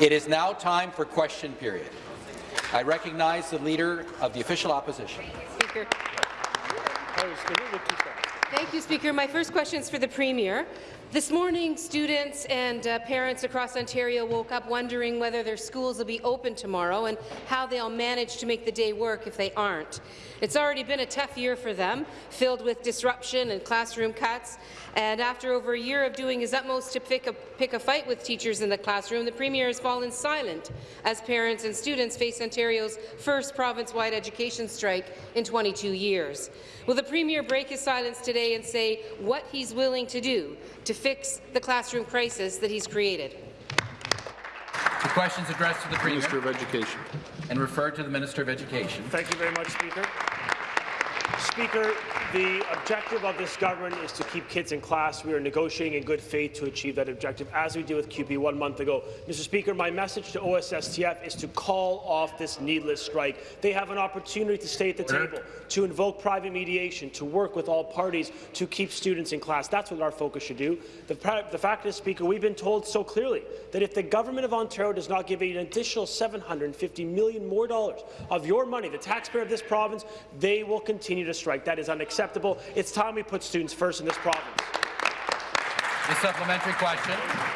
It is now time for question period. I recognize the Leader of the Official Opposition. Speaker. Thank you, Speaker. My first question is for the Premier. This morning, students and uh, parents across Ontario woke up wondering whether their schools will be open tomorrow and how they'll manage to make the day work if they aren't. It's already been a tough year for them, filled with disruption and classroom cuts. And after over a year of doing his utmost to pick a, pick a fight with teachers in the classroom, the Premier has fallen silent as parents and students face Ontario's first province-wide education strike in 22 years. Will the Premier break his silence today and say what he's willing to do to fix the classroom crisis that he's created? The question is addressed to the Premier. Minister of Education. And referred to the Minister of Education. Thank you very much, Speaker. Speaker, the objective of this government is to keep kids in class. We are negotiating in good faith to achieve that objective, as we did with CUPE one month ago. Mr. Speaker, my message to OSSTF is to call off this needless strike. They have an opportunity to stay at the table, to invoke private mediation, to work with all parties to keep students in class. That's what our focus should do. The, the fact is, Speaker, we've been told so clearly that if the government of Ontario does not give an additional 750 million more dollars of your money, the taxpayer of this province, they will continue to strike. That is unacceptable. It's time we put students first in this province. The supplementary question.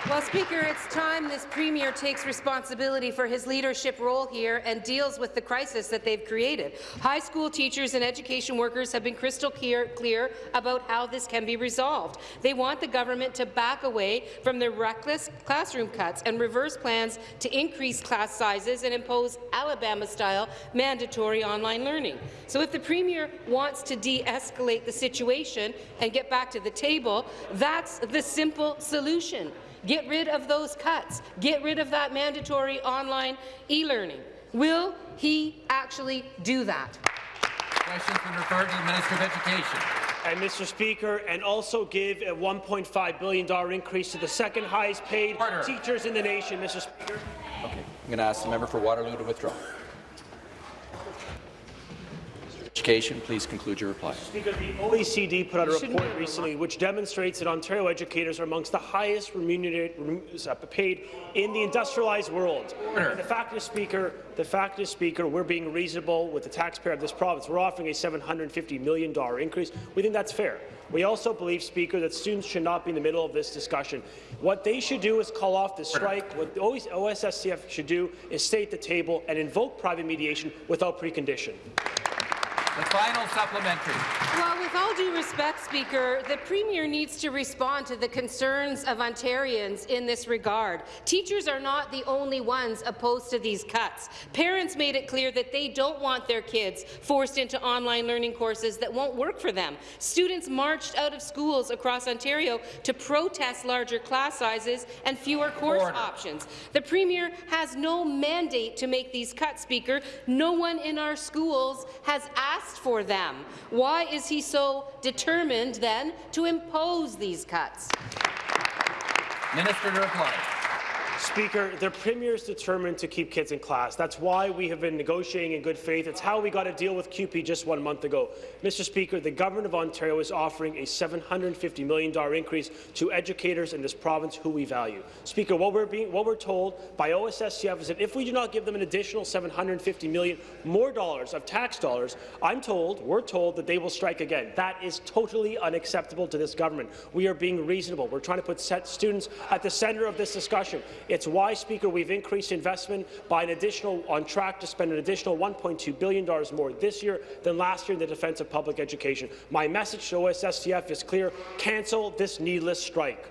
Well, Speaker, it's time this Premier takes responsibility for his leadership role here and deals with the crisis that they've created. High school teachers and education workers have been crystal clear, clear about how this can be resolved. They want the government to back away from their reckless classroom cuts and reverse plans to increase class sizes and impose Alabama-style mandatory online learning. So if the Premier wants to de-escalate the situation and get back to the table, that's the simple solution. Get rid of those cuts. Get rid of that mandatory online e-learning. Will he actually do that? Questions been referred to the Minister of Education. And Mr. Speaker, and also give a $1.5 billion increase to the second highest paid Order. teachers in the nation, Mr. Speaker. Okay. I'm going to ask the member for Waterloo to withdraw. Education, please conclude your reply. Speaker, the OECD put out a report recently which demonstrates that Ontario educators are amongst the highest remunerated paid in the industrialized world. the fact is, Speaker, the fact is, Speaker, we're being reasonable with the taxpayer of this province. We're offering a $750 million increase. We think that's fair. We also believe, Speaker, that students should not be in the middle of this discussion. What they should do is call off the strike. What the OSSTF should do is stay at the table and invoke private mediation without precondition. The final supplementary. Well, with all due respect, Speaker, the Premier needs to respond to the concerns of Ontarians in this regard. Teachers are not the only ones opposed to these cuts. Parents made it clear that they don't want their kids forced into online learning courses that won't work for them. Students marched out of schools across Ontario to protest larger class sizes and fewer course Order. options. The Premier has no mandate to make these cuts, Speaker. No one in our schools has asked asked for them. Why is he so determined, then, to impose these cuts? Minister to reply. Speaker, the Premier is determined to keep kids in class. That's why we have been negotiating in good faith. It's how we got a deal with CUPE just one month ago. Mr. Speaker, the Government of Ontario is offering a $750 million increase to educators in this province who we value. Speaker, what we're, being, what we're told by OSSTF is that if we do not give them an additional 750 million more dollars of tax dollars, I'm told, we're told that they will strike again. That is totally unacceptable to this government. We are being reasonable. We're trying to put students at the centre of this discussion. It's why, Speaker, we've increased investment by an additional, on track to spend an additional $1.2 billion more this year than last year in the defence of public education. My message to OSSTF is clear. Cancel this needless strike.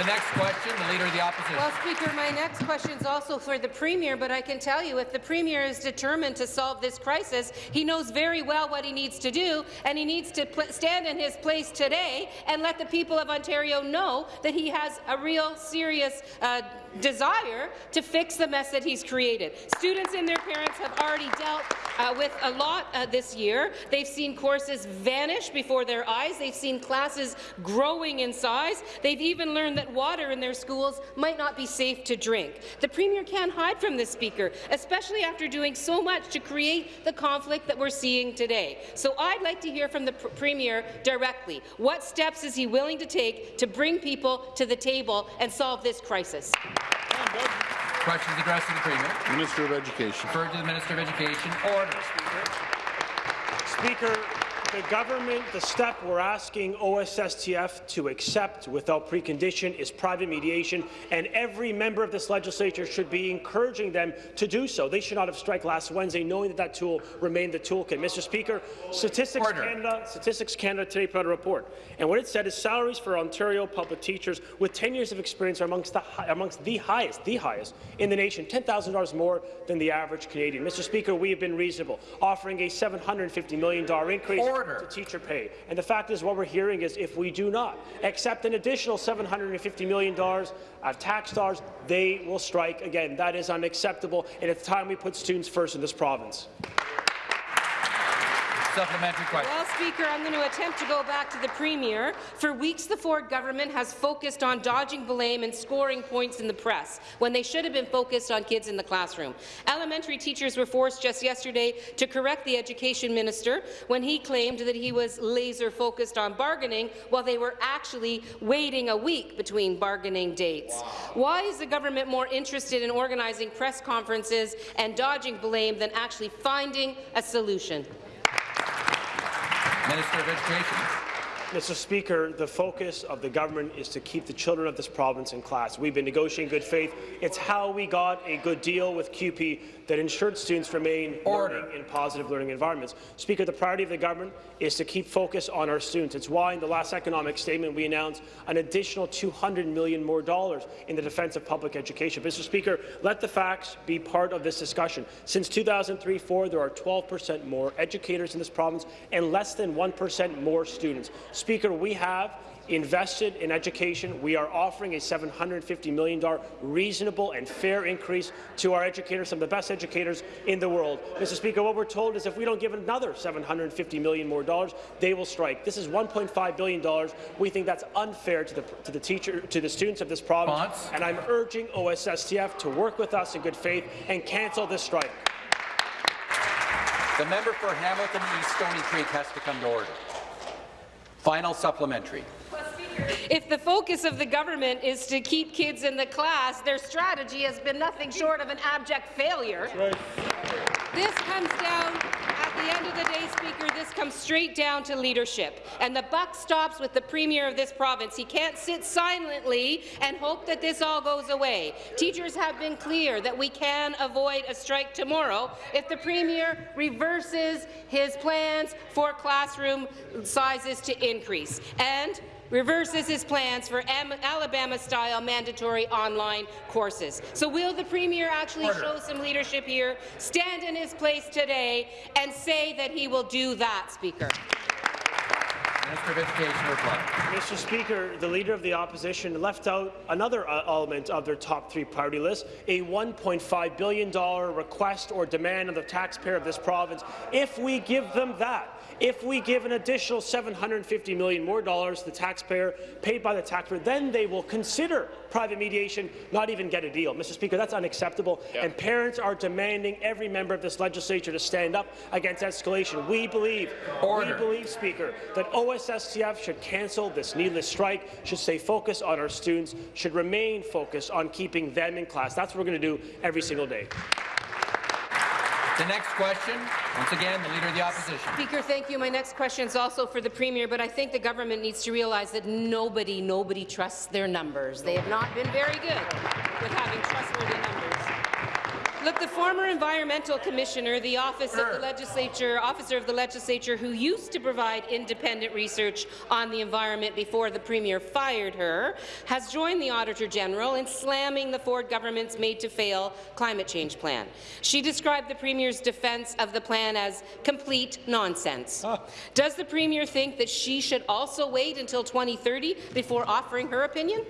The next question, the Leader of the Opposition. Well, Speaker, my next question is also for the Premier, but I can tell you if the Premier is determined to solve this crisis, he knows very well what he needs to do, and he needs to stand in his place today and let the people of Ontario know that he has a real serious uh, desire to fix the mess that he's created. Students and their parents have already dealt uh, with a lot uh, this year. They've seen courses vanish before their eyes. They've seen classes growing in size. They've even learned that water in their schools might not be safe to drink. The Premier can't hide from this, Speaker, especially after doing so much to create the conflict that we're seeing today. So I'd like to hear from the Premier directly. What steps is he willing to take to bring people to the table and solve this crisis? Questions addressed to the Premier. Minister of Education. Referred to the Minister of Education. Order. Speaker, the government, the step we're asking OSSTF to accept without precondition is private mediation, and every member of this legislature should be encouraging them to do so. They should not have struck last Wednesday knowing that that tool remained the toolkit. Mr. Speaker, Statistics Order. Canada, Statistics Canada today put out a report, and what it said is salaries for Ontario public teachers with 10 years of experience are amongst the, amongst the highest, the highest in the nation, $10,000 more than the average Canadian. Mr. Speaker, we have been reasonable, offering a $750 million increase Order. To teacher pay. And the fact is, what we're hearing is if we do not accept an additional $750 million of tax dollars, they will strike again. That is unacceptable, and it's time we put students first in this province. Supplementary question. Well, Speaker, I'm going to attempt to go back to the Premier. For weeks, the Ford government has focused on dodging blame and scoring points in the press, when they should have been focused on kids in the classroom. Elementary teachers were forced just yesterday to correct the education minister when he claimed that he was laser-focused on bargaining, while they were actually waiting a week between bargaining dates. Why is the government more interested in organizing press conferences and dodging blame than actually finding a solution? Minister of Education. Mr. Speaker, the focus of the government is to keep the children of this province in class. We've been negotiating good faith. It's how we got a good deal with CUPE that ensured students remain Order. learning in positive learning environments. Speaker, the priority of the government is to keep focus on our students. It's why in the last economic statement we announced an additional 200 million more dollars in the defence of public education. Mr. Speaker, let the facts be part of this discussion. Since 2003-4, there are 12 percent more educators in this province and less than 1 percent more students. Speaker, we have invested in education. We are offering a $750 million reasonable and fair increase to our educators, some of the best educators in the world. Mr. Speaker, what we're told is if we don't give another 750 million more dollars, they will strike. This is $1.5 billion. We think that's unfair to the, to the teacher, to the students of this province, and I'm urging OSSTF to work with us in good faith and cancel this strike. The member for Hamilton East Stony Creek has to come to order. Final supplementary. If the focus of the government is to keep kids in the class, their strategy has been nothing short of an abject failure. This comes down, at the end of the day, Speaker, this comes straight down to leadership. And the buck stops with the Premier of this province. He can't sit silently and hope that this all goes away. Teachers have been clear that we can avoid a strike tomorrow if the Premier reverses his plans for classroom sizes to increase. And reverses his plans for Alabama-style mandatory online courses. So will the Premier actually Order. show some leadership here, stand in his place today, and say that he will do that, Speaker? Minister of Education reply. Mr. Speaker, the Leader of the Opposition left out another uh, element of their top three priority list, a $1.5 billion request or demand of the taxpayer of this province. If we give them that, if we give an additional 750 million more dollars to the taxpayer, paid by the taxpayer, then they will consider private mediation, not even get a deal. Mr. Speaker, that's unacceptable, and parents are demanding every member of this legislature to stand up against escalation. We believe, Order. we believe, Speaker, that OSSTF should cancel this needless strike, should stay focused on our students, should remain focused on keeping them in class. That's what we're going to do every single day. The next question, once again, the Leader of the Opposition. Speaker, thank you. My next question is also for the Premier, but I think the government needs to realize that nobody, nobody trusts their numbers. They have not been very good with having trustworthy numbers. Look, the former environmental commissioner, the office of the legislature, officer of the legislature, who used to provide independent research on the environment before the premier fired her, has joined the auditor general in slamming the Ford government's made-to-fail climate change plan. She described the premier's defence of the plan as complete nonsense. Does the premier think that she should also wait until 2030 before offering her opinion?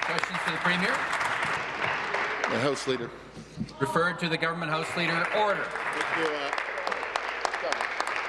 Questions to the Premier. The House Leader. Referred to the Government House Leader. Order.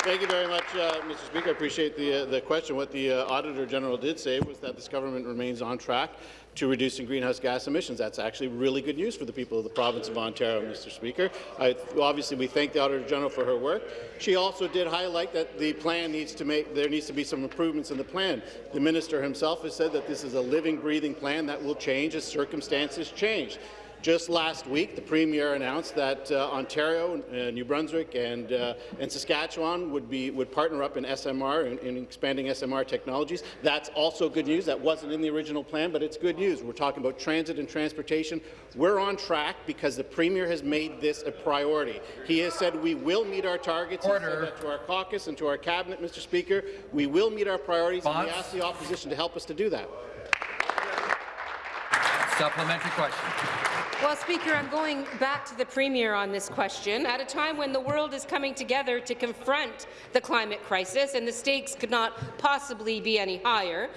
Thank you very much, uh, Mr. Speaker. I appreciate the, uh, the question. What the uh, Auditor General did say was that this government remains on track to reducing greenhouse gas emissions. That's actually really good news for the people of the province of Ontario, Mr. Speaker. I, obviously, we thank the Auditor General for her work. She also did highlight that the plan needs to make there needs to be some improvements in the plan. The minister himself has said that this is a living, breathing plan that will change as circumstances change. Just last week, the Premier announced that uh, Ontario, uh, New Brunswick, and, uh, and Saskatchewan would, be, would partner up in SMR, in, in, expanding SMR technologies. That's also good news. That wasn't in the original plan, but it's good news. We're talking about transit and transportation. We're on track because the Premier has made this a priority. He has said we will meet our targets. Order. He said that to our caucus and to our cabinet, Mr. Speaker. We will meet our priorities, and we Bonds? ask the opposition to help us to do that. Supplementary question. Well, Speaker, I'm going back to the Premier on this question. At a time when the world is coming together to confront the climate crisis and the stakes could not possibly be any higher,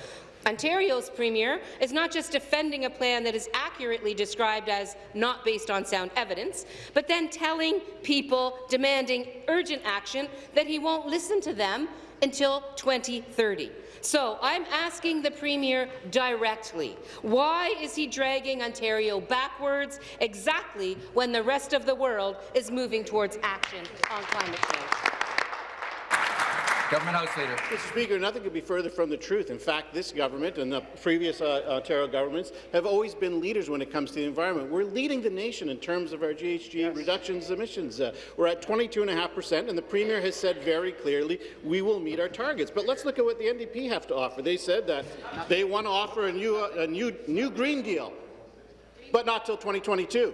Ontario's Premier is not just defending a plan that is accurately described as not based on sound evidence, but then telling people demanding urgent action that he won't listen to them until 2030. So I'm asking the Premier directly, why is he dragging Ontario backwards exactly when the rest of the world is moving towards action on climate change? Government House Leader. Mr. Speaker, nothing could be further from the truth. In fact, this government and the previous uh, Ontario governments have always been leaders when it comes to the environment. We're leading the nation in terms of our GHG reductions emissions. Uh, we're at 22.5 percent, and the Premier has said very clearly we will meet our targets. But let's look at what the NDP have to offer. They said that they want to offer a new, uh, a new, new Green Deal, but not till 2022.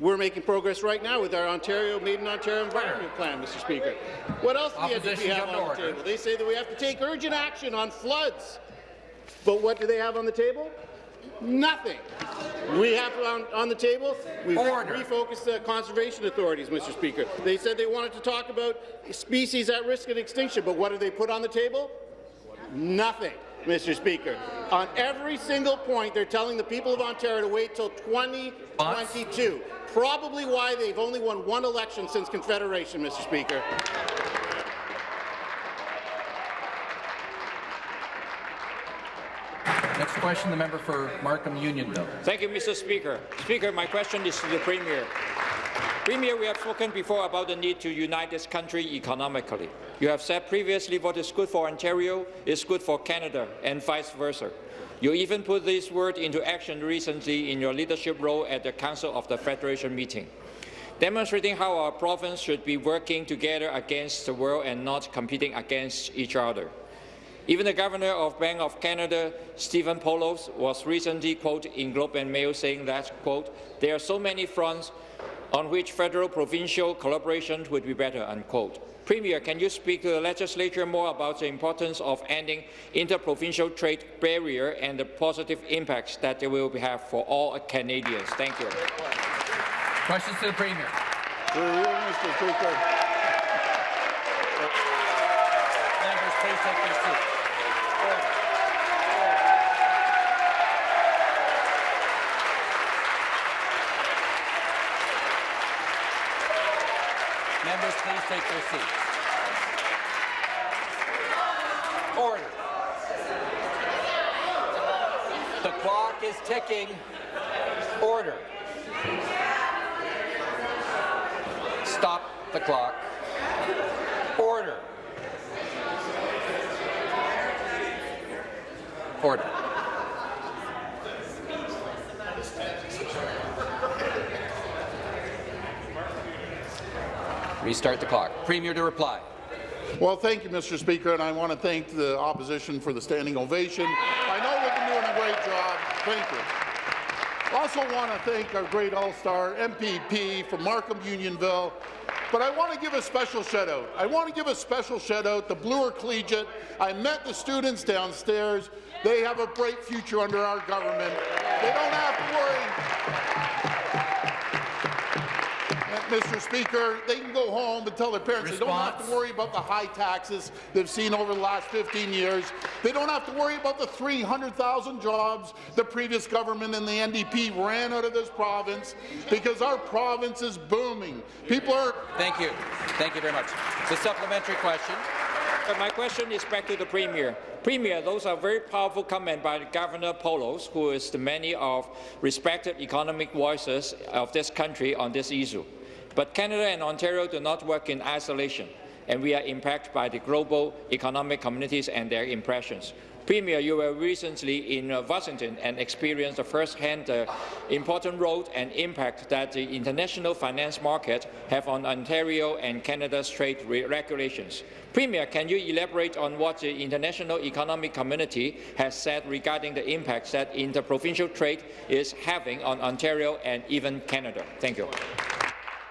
We're making progress right now with our Ontario Made in Ontario Environment Plan, Mr. Speaker. What else do the NDP have on the table? They say that we have to take urgent action on floods. But what do they have on the table? Nothing. We have on, on the table, we've Order. refocused the conservation authorities, Mr. Speaker. They said they wanted to talk about species at risk of extinction, but what do they put on the table? Nothing, Mr. Speaker. On every single point, they're telling the people of Ontario to wait till 2022. Probably why they've only won one election since Confederation, Mr. Speaker. Next question, the member for Markham Unionville. Thank you, Mr. Speaker. Speaker, my question is to the Premier. Premier, we have spoken before about the need to unite this country economically. You have said previously what is good for Ontario is good for Canada, and vice versa. You even put this word into action recently in your leadership role at the Council of the Federation meeting, demonstrating how our province should be working together against the world and not competing against each other. Even the governor of Bank of Canada, Stephen Poloz, was recently quoted in Globe and Mail saying that, quote, there are so many fronts on which federal-provincial collaboration would be better, unquote. Premier, can you speak to the legislature more about the importance of ending interprovincial trade barrier and the positive impacts that they will have for all Canadians? Thank you. Questions to the Premier. Through you, Mr. Speaker. Members, please take their seats. Members, please take their seats. Order. The clock is ticking. Order. Stop the clock. Order. Order. Restart the clock. Premier to reply. Well, thank you, Mr. Speaker, and I want to thank the opposition for the standing ovation. I know they've been doing a great job. Thank you. Also want to thank our great all-star MPP from Markham Unionville. But I want to give a special shout-out. I want to give a special shout-out to Bloor Collegiate. I met the students downstairs. They have a bright future under our government. They don't have to worry. Mr. Speaker, they can go home and tell their parents they don't have to worry about the high taxes they've seen over the last 15 years. They don't have to worry about the 300,000 jobs the previous government and the NDP ran out of this province because our province is booming. People are Thank you. Thank you very much. The supplementary question. But my question is back to the Premier. Premier, those are very powerful comments by Governor Poloz, who is the many of respected economic voices of this country on this issue. But Canada and Ontario do not work in isolation, and we are impacted by the global economic communities and their impressions. Premier, you were recently in uh, Washington and experienced firsthand the important role and impact that the international finance market have on Ontario and Canada's trade re regulations. Premier, can you elaborate on what the international economic community has said regarding the impacts that interprovincial trade is having on Ontario and even Canada? Thank you.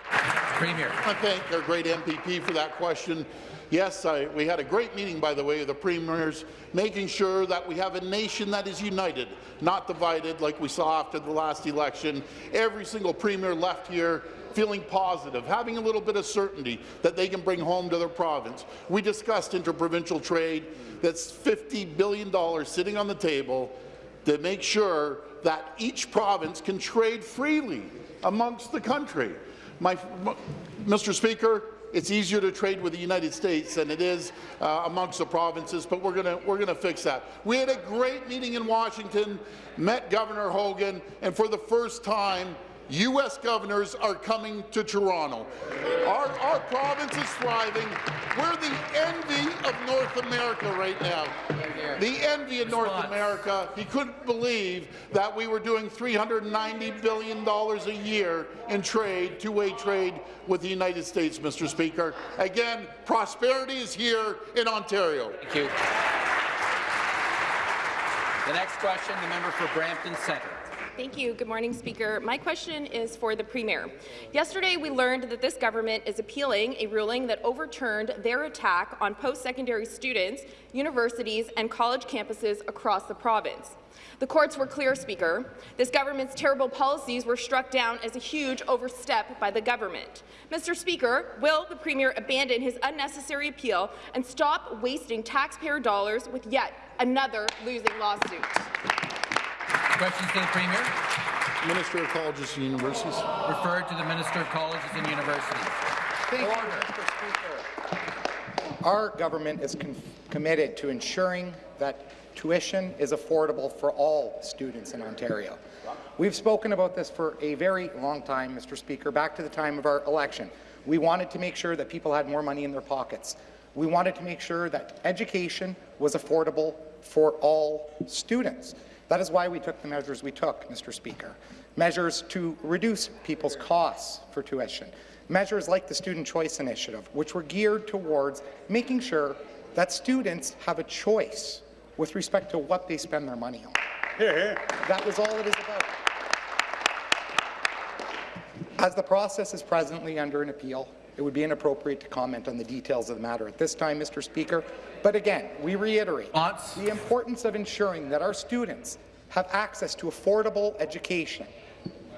Premier. I thank our great MPP for that question. Yes, I, we had a great meeting, by the way, of the premiers, making sure that we have a nation that is united, not divided like we saw after the last election. Every single premier left here feeling positive, having a little bit of certainty that they can bring home to their province. We discussed interprovincial trade. That's $50 billion sitting on the table to make sure that each province can trade freely amongst the country. My, Mr. Speaker, it's easier to trade with the United States than it is uh, amongst the provinces, but we're going we're gonna fix that. We had a great meeting in Washington, met Governor Hogan, and for the first time, U.S. governors are coming to Toronto. Our, our province is thriving. We're the envy of North America right now. The envy of North America. He couldn't believe that we were doing $390 billion a year in trade, two-way trade with the United States, Mr. Speaker. Again, prosperity is here in Ontario. Thank you. The next question, the member for Brampton Centre. Thank you. Good morning, Speaker. My question is for the Premier. Yesterday, we learned that this government is appealing a ruling that overturned their attack on post-secondary students, universities, and college campuses across the province. The courts were clear, Speaker. This government's terrible policies were struck down as a huge overstep by the government. Mr. Speaker, will the Premier abandon his unnecessary appeal and stop wasting taxpayer dollars with yet another losing lawsuit? Questions to the Premier. Minister of Colleges and Universities. Referred to the Minister of Colleges and Universities. Order. Our government is committed to ensuring that tuition is affordable for all students in Ontario. We've spoken about this for a very long time, Mr. Speaker, back to the time of our election. We wanted to make sure that people had more money in their pockets. We wanted to make sure that education was affordable for all students. That is why we took the measures we took, Mr. Speaker. Measures to reduce people's costs for tuition. Measures like the Student Choice Initiative, which were geared towards making sure that students have a choice with respect to what they spend their money on. That was all it is about. As the process is presently under an appeal, it would be inappropriate to comment on the details of the matter at this time, Mr. Speaker. But again, we reiterate Response. the importance of ensuring that our students have access to affordable education.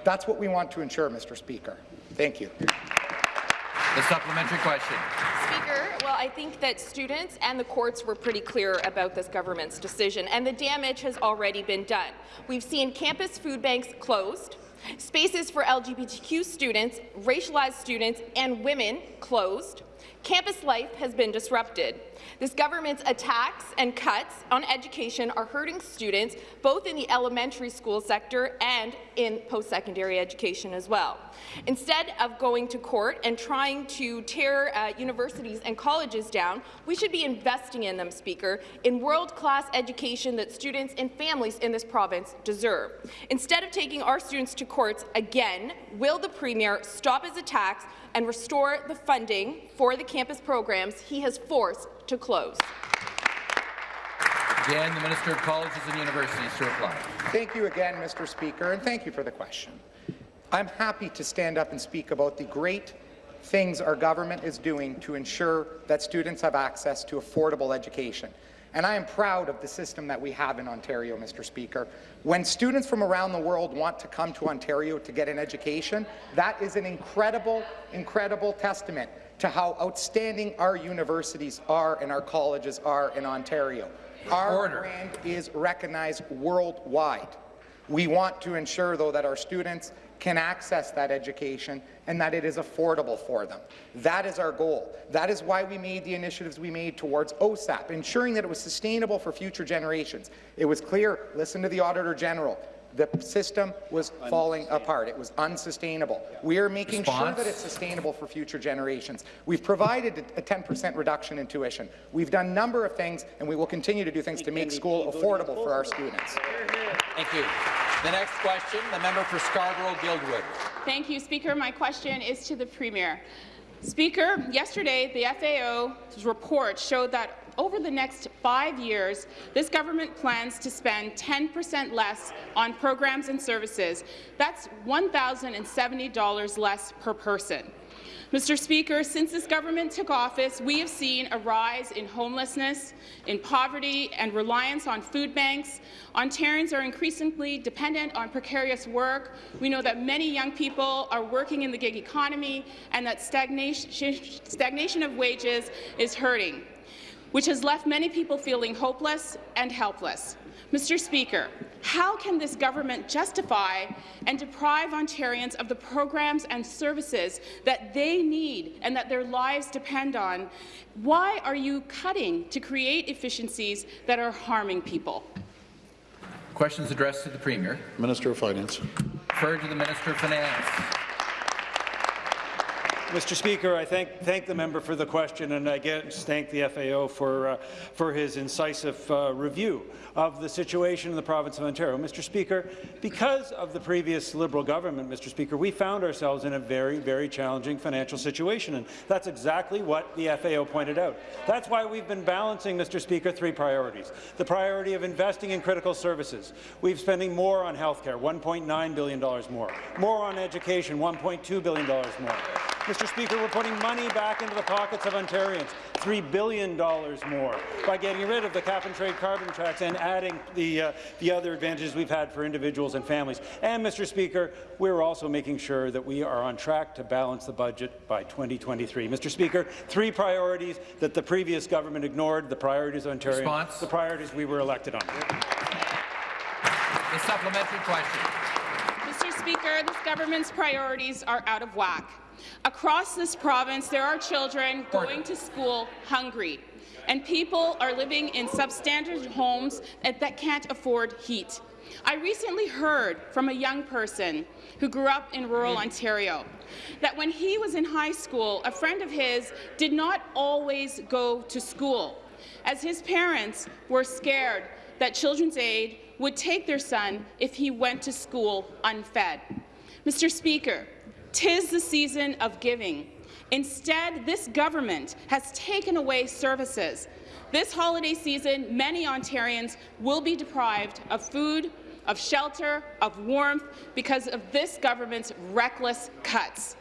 That's what we want to ensure, Mr. Speaker. Thank you. The supplementary question. Speaker, well, I think that students and the courts were pretty clear about this government's decision, and the damage has already been done. We've seen campus food banks closed, spaces for LGBTQ students, racialized students, and women closed. Campus life has been disrupted. This government's attacks and cuts on education are hurting students both in the elementary school sector and in post-secondary education as well. Instead of going to court and trying to tear uh, universities and colleges down, we should be investing in them, Speaker, in world-class education that students and families in this province deserve. Instead of taking our students to courts again, will the Premier stop his attacks and restore the funding for the campus programs he has forced to close? Again, the Minister of Colleges and Universities to reply. Thank you again, Mr. Speaker, and thank you for the question. I'm happy to stand up and speak about the great things our government is doing to ensure that students have access to affordable education. And I am proud of the system that we have in Ontario, Mr. Speaker. When students from around the world want to come to Ontario to get an education, that is an incredible, incredible testament to how outstanding our universities are and our colleges are in Ontario. Our Order. brand is recognized worldwide. We want to ensure, though, that our students can access that education and that it is affordable for them. That is our goal. That is why we made the initiatives we made towards OSAP, ensuring that it was sustainable for future generations. It was clear, listen to the Auditor General, the system was falling apart. It was unsustainable. We are making sure that it's sustainable for future generations. We've provided a 10% reduction in tuition. We've done a number of things, and we will continue to do things to make school affordable for our students. Thank you. The next question, the member for Scarborough-Guildwood. Thank you, Speaker. My question is to the Premier. Speaker, yesterday the FAO's report showed that over the next five years, this government plans to spend 10% less on programs and services. That's $1,070 less per person. Mr. Speaker, since this government took office, we have seen a rise in homelessness, in poverty, and reliance on food banks. Ontarians are increasingly dependent on precarious work. We know that many young people are working in the gig economy and that stagnation, stagnation of wages is hurting, which has left many people feeling hopeless and helpless. Mr. Speaker, how can this government justify and deprive Ontarians of the programs and services that they need and that their lives depend on? Why are you cutting to create efficiencies that are harming people? Questions addressed to the Premier. Minister of Finance. Referred to the Minister of Finance. Mr. Speaker, I thank, thank the member for the question, and I again thank the FAO for, uh, for his incisive uh, review of the situation in the province of Ontario. Mr. Speaker, because of the previous Liberal government, Mr. Speaker, we found ourselves in a very, very challenging financial situation, and that's exactly what the FAO pointed out. That's why we've been balancing, Mr. Speaker, three priorities. The priority of investing in critical services. We've spending more on health care, $1.9 billion more. More on education, $1.2 billion more. Mr. Speaker, we're putting money back into the pockets of Ontarians, $3 billion more, by getting rid of the cap-and-trade carbon tax and adding the, uh, the other advantages we've had for individuals and families. And, Mr. Speaker, we're also making sure that we are on track to balance the budget by 2023. Mr. Speaker, three priorities that the previous government ignored, the priorities of Ontario, Response? the priorities we were elected on. The supplementary question. Mr. Speaker, this government's priorities are out of whack. Across this province, there are children going to school hungry, and people are living in substandard homes that can't afford heat. I recently heard from a young person who grew up in rural mm-hmm. Ontario that when he was in high school, a friend of his did not always go to school, as his parents were scared that Children's Aid would take their son if he went to school unfed. Mr. Speaker, tis the season of giving. Instead, this government has taken away services. This holiday season, many Ontarians will be deprived of food, of shelter, of warmth because of this government's reckless cuts.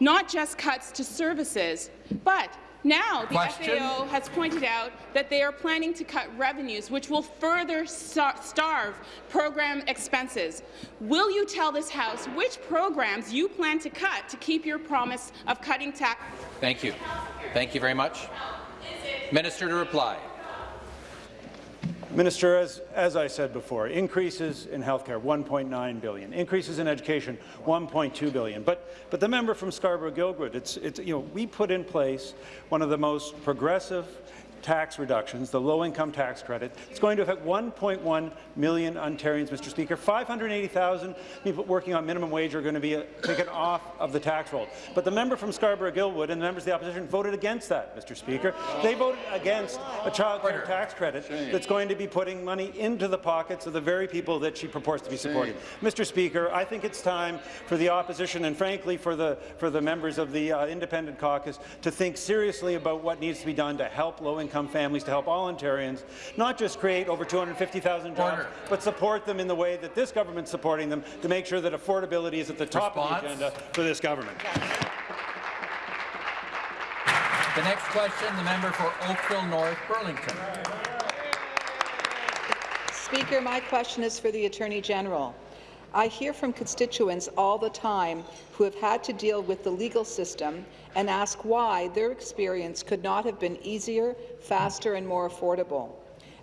Not just cuts to services, but now the Question? FAO has pointed out that they are planning to cut revenues, which will further starve program expenses. Will you tell this House which programs you plan to cut to keep your promise of cutting tax? Thank you. Thank you very much. Minister to reply. Minister, as, as I said before, increases in healthcare, 1.9 billion. Increases in education, 1.2 billion. But, but the member from Scarborough-Guildwood, it's, it's, you know, we put in place one of the most progressive tax reductions, the low-income tax credit. It's going to affect 1.1 million Ontarians, Mr. Speaker. 580,000 people working on minimum wage are going to be uh, taken off of the tax roll. But the member from Scarborough-Guildwood and the members of the opposition voted against that, Mr. Speaker. They voted against a child care tax credit that's going to be putting money into the pockets of the very people that she purports to be supporting. Mr. Speaker, I think it's time for the opposition and, frankly, for the for the members of the uh, Independent Caucus to think seriously about what needs to be done to help low-income families, to help all Ontarians, not just create over 250,000 jobs, Order. but support them in the way that this government's supporting them to make sure that affordability is at the top Response? of the agenda for this government. The next question, the member for Oakville North Burlington. Speaker, my question is for the Attorney General. I hear from constituents all the time who have had to deal with the legal system and ask why their experience could not have been easier, faster and more affordable.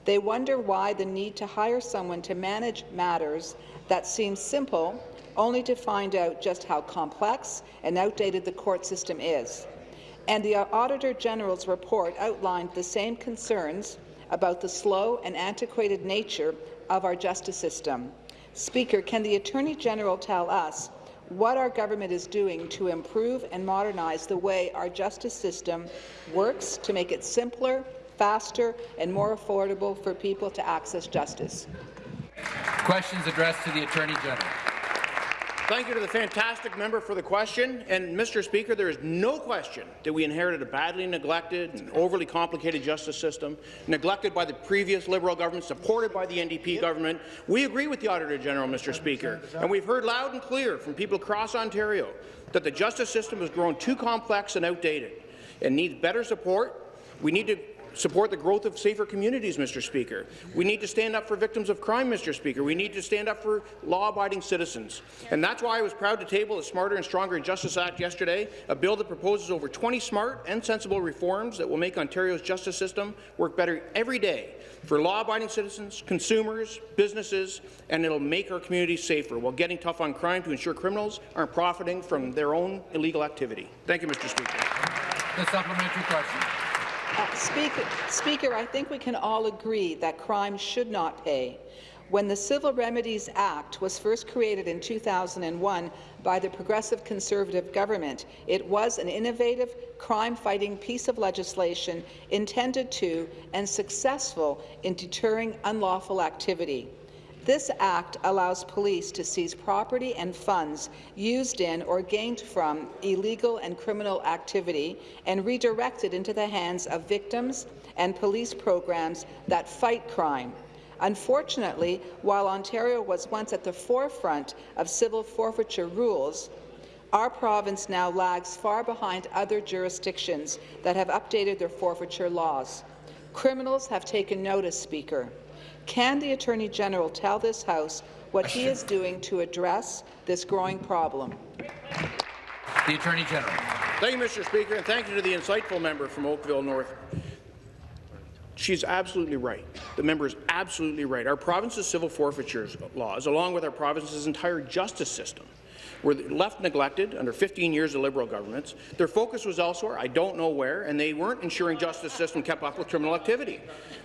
They wonder why the need to hire someone to manage matters that seem simple only to find out just how complex and outdated the court system is. And the Auditor General's report outlined the same concerns about the slow and antiquated nature of our justice system. Speaker, can the Attorney General tell us what our government is doing to improve and modernize the way our justice system works to make it simpler, faster and more affordable for people to access justice? Questions addressed to the Attorney General. Thank you to the fantastic member for the question. And, Mr. Speaker, there is no question that we inherited a badly neglected and overly complicated justice system, neglected by the previous Liberal government, supported by the NDP government. We agree with the Auditor General, Mr. Speaker, and we've heard loud and clear from people across Ontario that the justice system has grown too complex and outdated and needs better support. We need to support the growth of safer communities, Mr. Speaker. We need to stand up for victims of crime, Mr. Speaker. We need to stand up for law-abiding citizens. And that's why I was proud to table the Smarter and Stronger Justice Act yesterday, a bill that proposes over 20 smart and sensible reforms that will make Ontario's justice system work better every day for law-abiding citizens, consumers, businesses, and it'll make our communities safer while getting tough on crime to ensure criminals aren't profiting from their own illegal activity. Thank you, Mr. Speaker. The supplementary question. Uh, Speaker, Speaker, I think we can all agree that crime should not pay. When the Civil Remedies Act was first created in 2001 by the Progressive Conservative government, it was an innovative, crime-fighting piece of legislation intended to and successful in deterring unlawful activity. This Act allows police to seize property and funds used in or gained from illegal and criminal activity and redirect it into the hands of victims and police programs that fight crime. Unfortunately, while Ontario was once at the forefront of civil forfeiture rules, our province now lags far behind other jurisdictions that have updated their forfeiture laws. Criminals have taken notice, Speaker. Can the Attorney General tell this House what he is doing to address this growing problem? The Attorney General. Thank you, Mr. Speaker, and thank you to the insightful member from Oakville North. She's absolutely right. The member is absolutely right. Our province's civil forfeitures laws, along with our province's entire justice system, were left neglected under 15 years of Liberal governments. Their focus was elsewhere, I don't know where, and they weren't ensuring justice system kept up with criminal activity.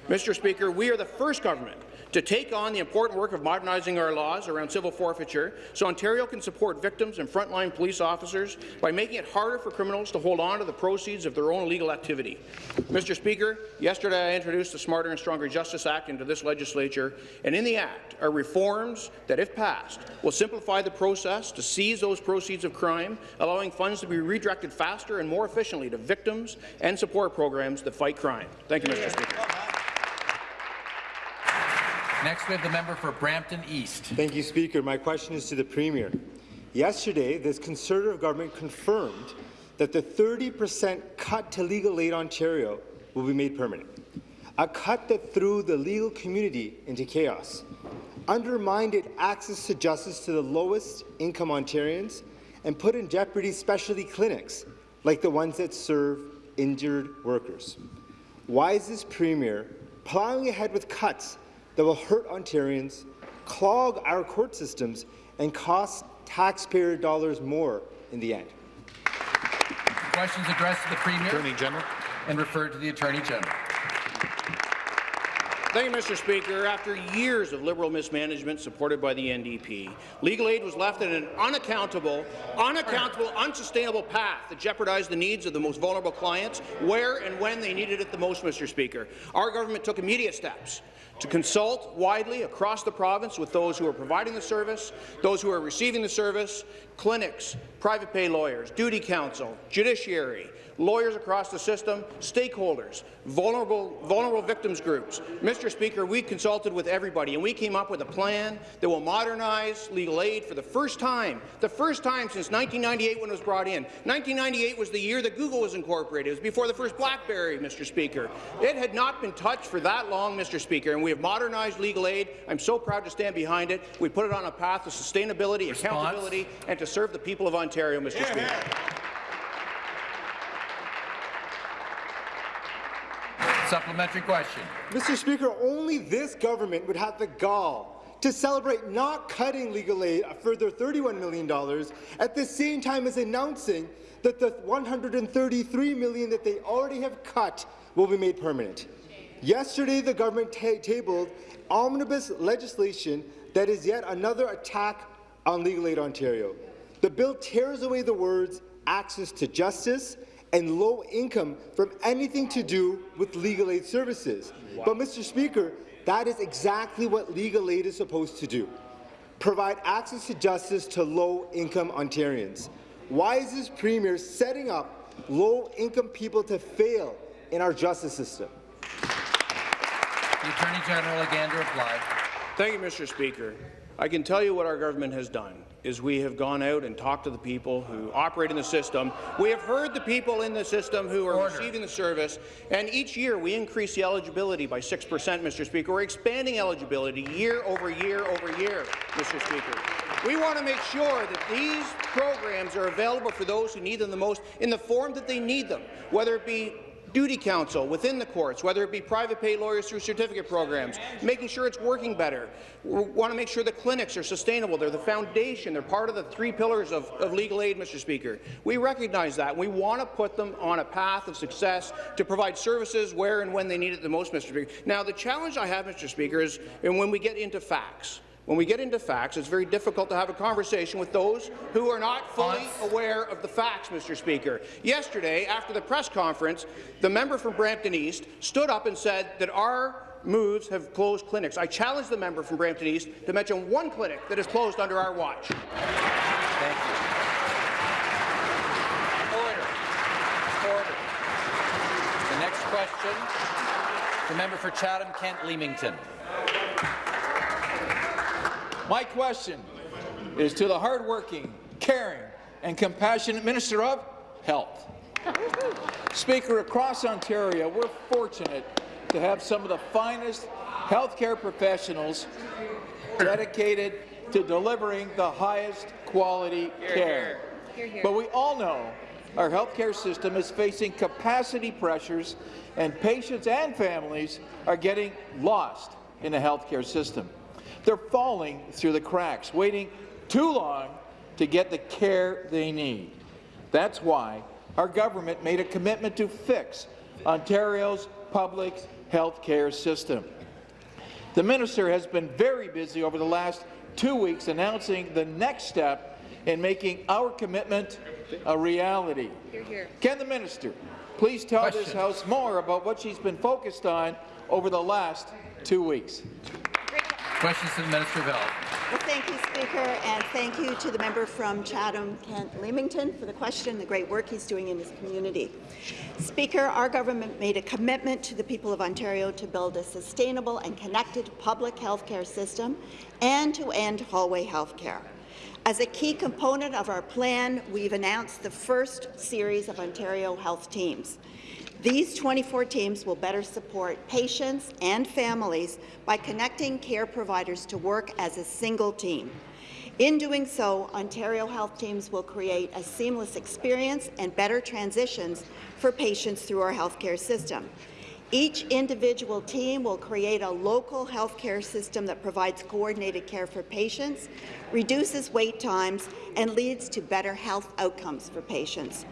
Mr. Speaker, we are the first government to take on the important work of modernizing our laws around civil forfeiture so Ontario can support victims and frontline police officers by making it harder for criminals to hold on to the proceeds of their own illegal activity. Mr. Speaker, yesterday I introduced the Smarter and Stronger Justice Act into this legislature, and in the Act are reforms that, if passed, will simplify the process to seize those proceeds of crime, allowing funds to be redirected faster and more efficiently to victims and support programs that fight crime. Thank you, Mr. Speaker. Next, we have the member for Brampton East. Thank you, Speaker. My question is to the Premier. Yesterday, this Conservative government confirmed that the 30% cut to legal aid Ontario will be made permanent, a cut that threw the legal community into chaos, undermined access to justice to the lowest income Ontarians, and put in jeopardy specialty clinics like the ones that serve injured workers. Why is this Premier plowing ahead with cuts that will hurt Ontarians, clog our court systems, and cost taxpayer dollars more in the end. Questions addressed to the Premier Attorney General. and referred to the Attorney General. Thank you, Mr. Speaker. After years of Liberal mismanagement supported by the NDP, legal aid was left in an unaccountable, unaccountable, unsustainable path that jeopardized the needs of the most vulnerable clients where and when they needed it the most, Mr. Speaker. Our government took immediate steps to consult widely across the province with those who are providing the service, those who are receiving the service, clinics, private pay lawyers, duty counsel, judiciary, lawyers across the system, stakeholders, vulnerable, vulnerable victims groups. Mr. Mr. Speaker, we consulted with everybody, and we came up with a plan that will modernize legal aid for the first time, the first time since 1998 when it was brought in. 1998 was the year that Google was incorporated. It was before the first BlackBerry, Mr. Speaker. It had not been touched for that long, Mr. Speaker, and we have modernized legal aid. I'm so proud to stand behind it. We put it on a path to sustainability, Response? accountability, and to serve the people of Ontario, Mr. Speaker. Supplementary question. Mr. Speaker, only this government would have the gall to celebrate not cutting legal aid a further $31 million at the same time as announcing that the 133 million that they already have cut will be made permanent. Yesterday, the government ta tabled omnibus legislation that is yet another attack on Legal Aid Ontario. The bill tears away the words access to justice and low income from anything to do with legal aid services. But, Mr. Speaker, that is exactly what legal aid is supposed to do, provide access to justice to low-income Ontarians. Why is this Premier setting up low-income people to fail in our justice system? The Attorney General again to reply. Thank you, Mr. Speaker. I can tell you what our government has done is we have gone out and talked to the people who operate in the system. We have heard the people in the system who are Order. receiving the service, and each year we increase the eligibility by 6 percent, Mr. Speaker. We're expanding eligibility year over year over year, Mr. Speaker. We want to make sure that these programs are available for those who need them the most in the form that they need them, whether it be duty counsel within the courts, whether it be private pay lawyers through certificate programs, making sure it's working better. We want to make sure the clinics are sustainable. They're the foundation. They're part of the three pillars of, of legal aid, Mr. Speaker. We recognize that. We want to put them on a path of success to provide services where and when they need it the most, Mr. Speaker. Now, the challenge I have, Mr. Speaker, is and when we get into facts. When we get into facts, it's very difficult to have a conversation with those who are not fully aware of the facts, Mr. Speaker. Yesterday, after the press conference, the member from Brampton East stood up and said that our moves have closed clinics. I challenge the member from Brampton East to mention one clinic that is closed under our watch. Thank you. Order. Order. The next question, the member for Chatham-Kent Leamington. My question is to the hardworking, caring, and compassionate Minister of Health. Speaker, across Ontario, we're fortunate to have some of the finest healthcare professionals dedicated to delivering the highest quality care. But we all know our healthcare system is facing capacity pressures, and patients and families are getting lost in the healthcare system. They're falling through the cracks, waiting too long to get the care they need. That's why our government made a commitment to fix Ontario's public health care system. The minister has been very busy over the last two weeks announcing the next step in making our commitment a reality. Can the minister please tell this House more about what she's been focused on over the last two weeks? Questions to the Minister of Health. Well, thank you, Speaker, and thank you to the member from Chatham, Kent Leamington, for the question, the great work he's doing in his community. Speaker, our government made a commitment to the people of Ontario to build a sustainable and connected public health care system and to end hallway health care. As a key component of our plan, we've announced the first series of Ontario Health Teams. These 24 teams will better support patients and families by connecting care providers to work as a single team. In doing so, Ontario Health Teams will create a seamless experience and better transitions for patients through our healthcare system. Each individual team will create a local healthcare system that provides coordinated care for patients, reduces wait times, and leads to better health outcomes for patients.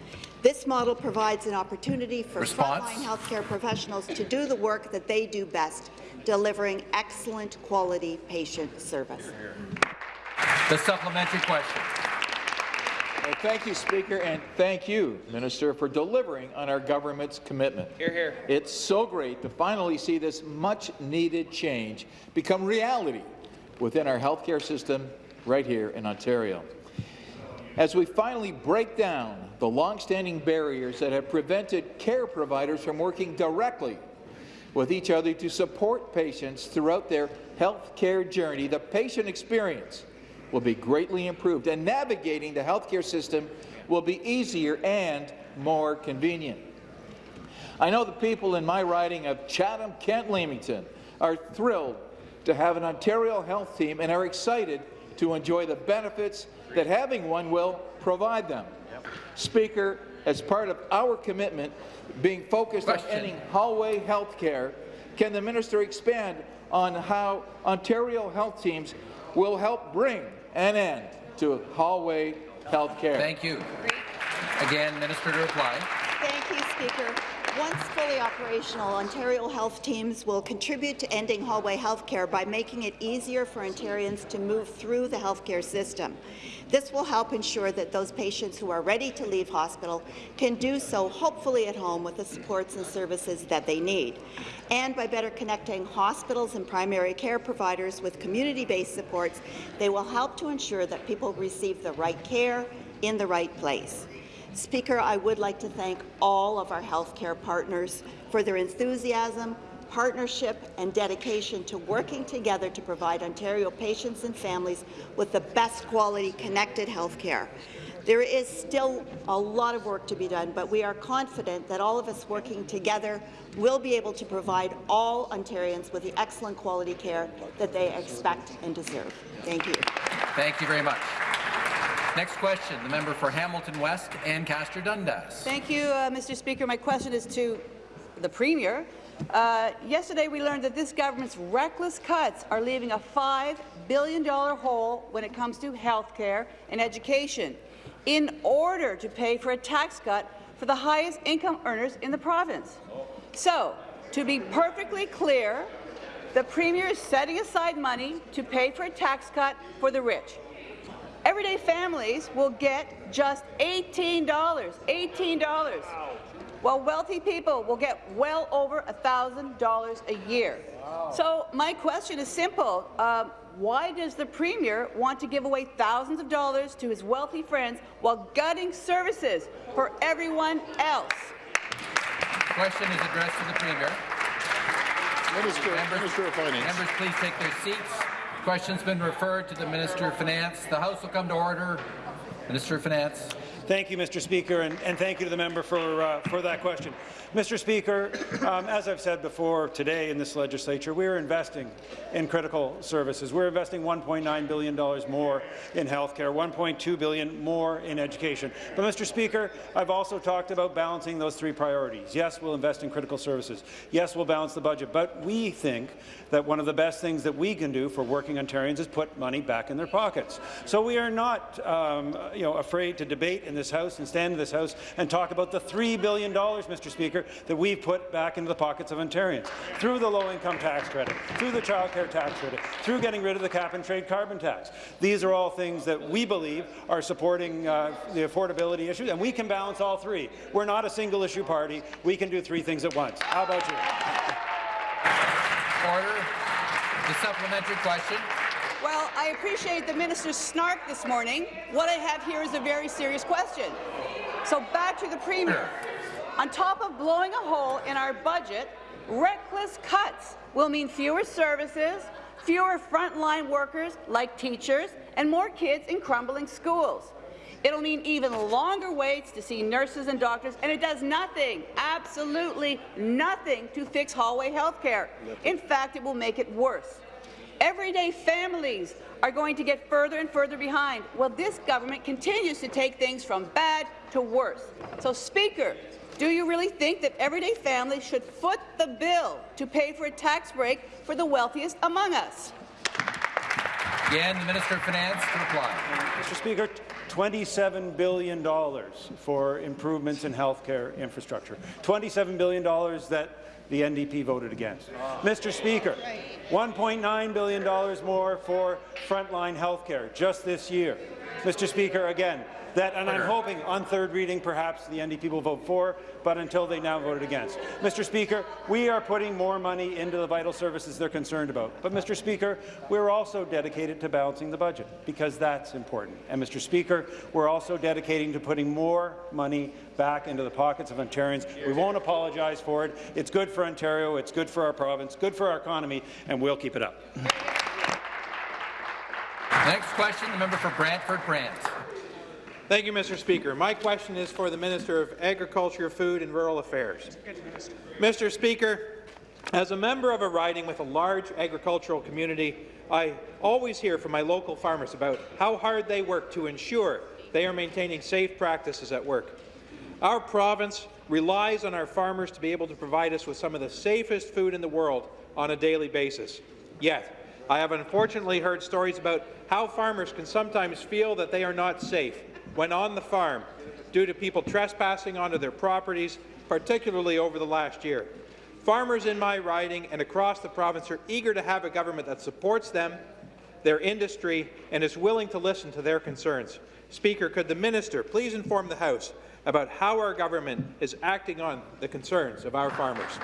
This model provides an opportunity for Response. frontline healthcare professionals to do the work that they do best, delivering excellent quality patient service. The supplementary question. Well, thank you, Speaker, and thank you, Minister, for delivering on our government's commitment. Here, here. It's so great to finally see this much-needed change become reality within our healthcare system right here in Ontario. As we finally break down the long-standing barriers that have prevented care providers from working directly with each other to support patients throughout their health care journey, the patient experience will be greatly improved, and navigating the healthcare system will be easier and more convenient. I know the people in my riding of Chatham, Kent, Leamington are thrilled to have an Ontario health team and are excited to enjoy the benefits that having one will provide them. Speaker, as part of our commitment being focused Question. on ending hallway health care, can the minister expand on how Ontario health teams will help bring an end to hallway health care? Thank you. Again, Minister to reply. Thank you, Speaker. Once fully operational, Ontario health teams will contribute to ending hallway healthcare by making it easier for Ontarians to move through the healthcare system. This will help ensure that those patients who are ready to leave hospital can do so hopefully at home with the supports and services that they need. And by better connecting hospitals and primary care providers with community-based supports, they will help to ensure that people receive the right care in the right place. Speaker, I would like to thank all of our healthcare partners for their enthusiasm, partnership and dedication to working together to provide Ontario patients and families with the best quality connected health care. There is still a lot of work to be done, but we are confident that all of us working together will be able to provide all Ontarians with the excellent quality care that they expect and deserve. Thank you. Thank you very much. Next question, the member for Hamilton West, Ancaster Dundas. Thank you, uh, Mr. Speaker. My question is to the Premier. Uh, yesterday, we learned that this government's reckless cuts are leaving a $5 billion hole when it comes to health care and education in order to pay for a tax cut for the highest income earners in the province. So, to be perfectly clear, the Premier is setting aside money to pay for a tax cut for the rich. Everyday families will get just $18, $18, while wealthy people will get well over $1,000 a year. So my question is simple. Um, why does the Premier want to give away thousands of dollars to his wealthy friends while gutting services for everyone else? The Question is addressed to the Premier. Minister, members, Minister of Finance. Members, please take their seats. Question's been referred to the Minister of Finance. The House will come to order. Minister of Finance. Thank you, Mr. Speaker, and, and thank you to the member for, uh, for that question. Mr. Speaker, um, as I've said before today in this legislature, we're investing in critical services. We're investing $1.9 billion more in health care, 1.2 billion more in education. But, Mr. Speaker, I've also talked about balancing those three priorities. Yes, we'll invest in critical services. Yes, we'll balance the budget. But we think that one of the best things that we can do for working Ontarians is put money back in their pockets. So we are not um, you know, afraid to debate in this House and stand in this House and talk about the $3 billion, Mr. Speaker, that we've put back into the pockets of Ontarians through the low-income tax credit, through the child care tax credit, through getting rid of the cap-and-trade carbon tax. These are all things that we believe are supporting uh, the affordability issue, and we can balance all three. We're not a single-issue party. We can do three things at once. How about you? Order. The supplementary question. Well, I appreciate the minister's snark this morning. What I have here is a very serious question. So back to the Premier. On top of blowing a hole in our budget, reckless cuts will mean fewer services, fewer frontline workers like teachers, and more kids in crumbling schools. It'll mean even longer waits to see nurses and doctors, and it does nothing, absolutely nothing, to fix hallway health care. In fact, it will make it worse. Everyday families are going to get further and further behind while this government continues to take things from bad to worse. So, Speaker, do you really think that everyday families should foot the bill to pay for a tax break for the wealthiest among us? Again, the Minister of Finance to reply. Mr. Speaker, $27 billion for improvements in healthcare infrastructure. $27 billion that the NDP voted against. Mr. Speaker, $1.9 billion more for frontline healthcare just this year. Mr. Speaker, again, that, and I'm hoping on third reading perhaps the NDP will vote for, but until they now voted against. Mr. Speaker, we are putting more money into the vital services they're concerned about. But, Mr. Speaker, we're also dedicated to balancing the budget, because that's important. And, Mr. Speaker, we're also dedicating to putting more money back into the pockets of Ontarians. We won't apologize for it. It's good for Ontario, it's good for our province, good for our economy, and we'll keep it up. Next question, the member for Brantford Brant. Thank you, Mr. Speaker. My question is for the Minister of Agriculture, Food and Rural Affairs. Mr. Speaker, as a member of a riding with a large agricultural community, I always hear from my local farmers about how hard they work to ensure they are maintaining safe practices at work. Our province relies on our farmers to be able to provide us with some of the safest food in the world on a daily basis. Yet, I have unfortunately heard stories about how farmers can sometimes feel that they are not safe when on the farm due to people trespassing onto their properties, particularly over the last year. Farmers in my riding and across the province are eager to have a government that supports them, their industry, and is willing to listen to their concerns. Speaker, could the minister please inform the House about how our government is acting on the concerns of our farmers?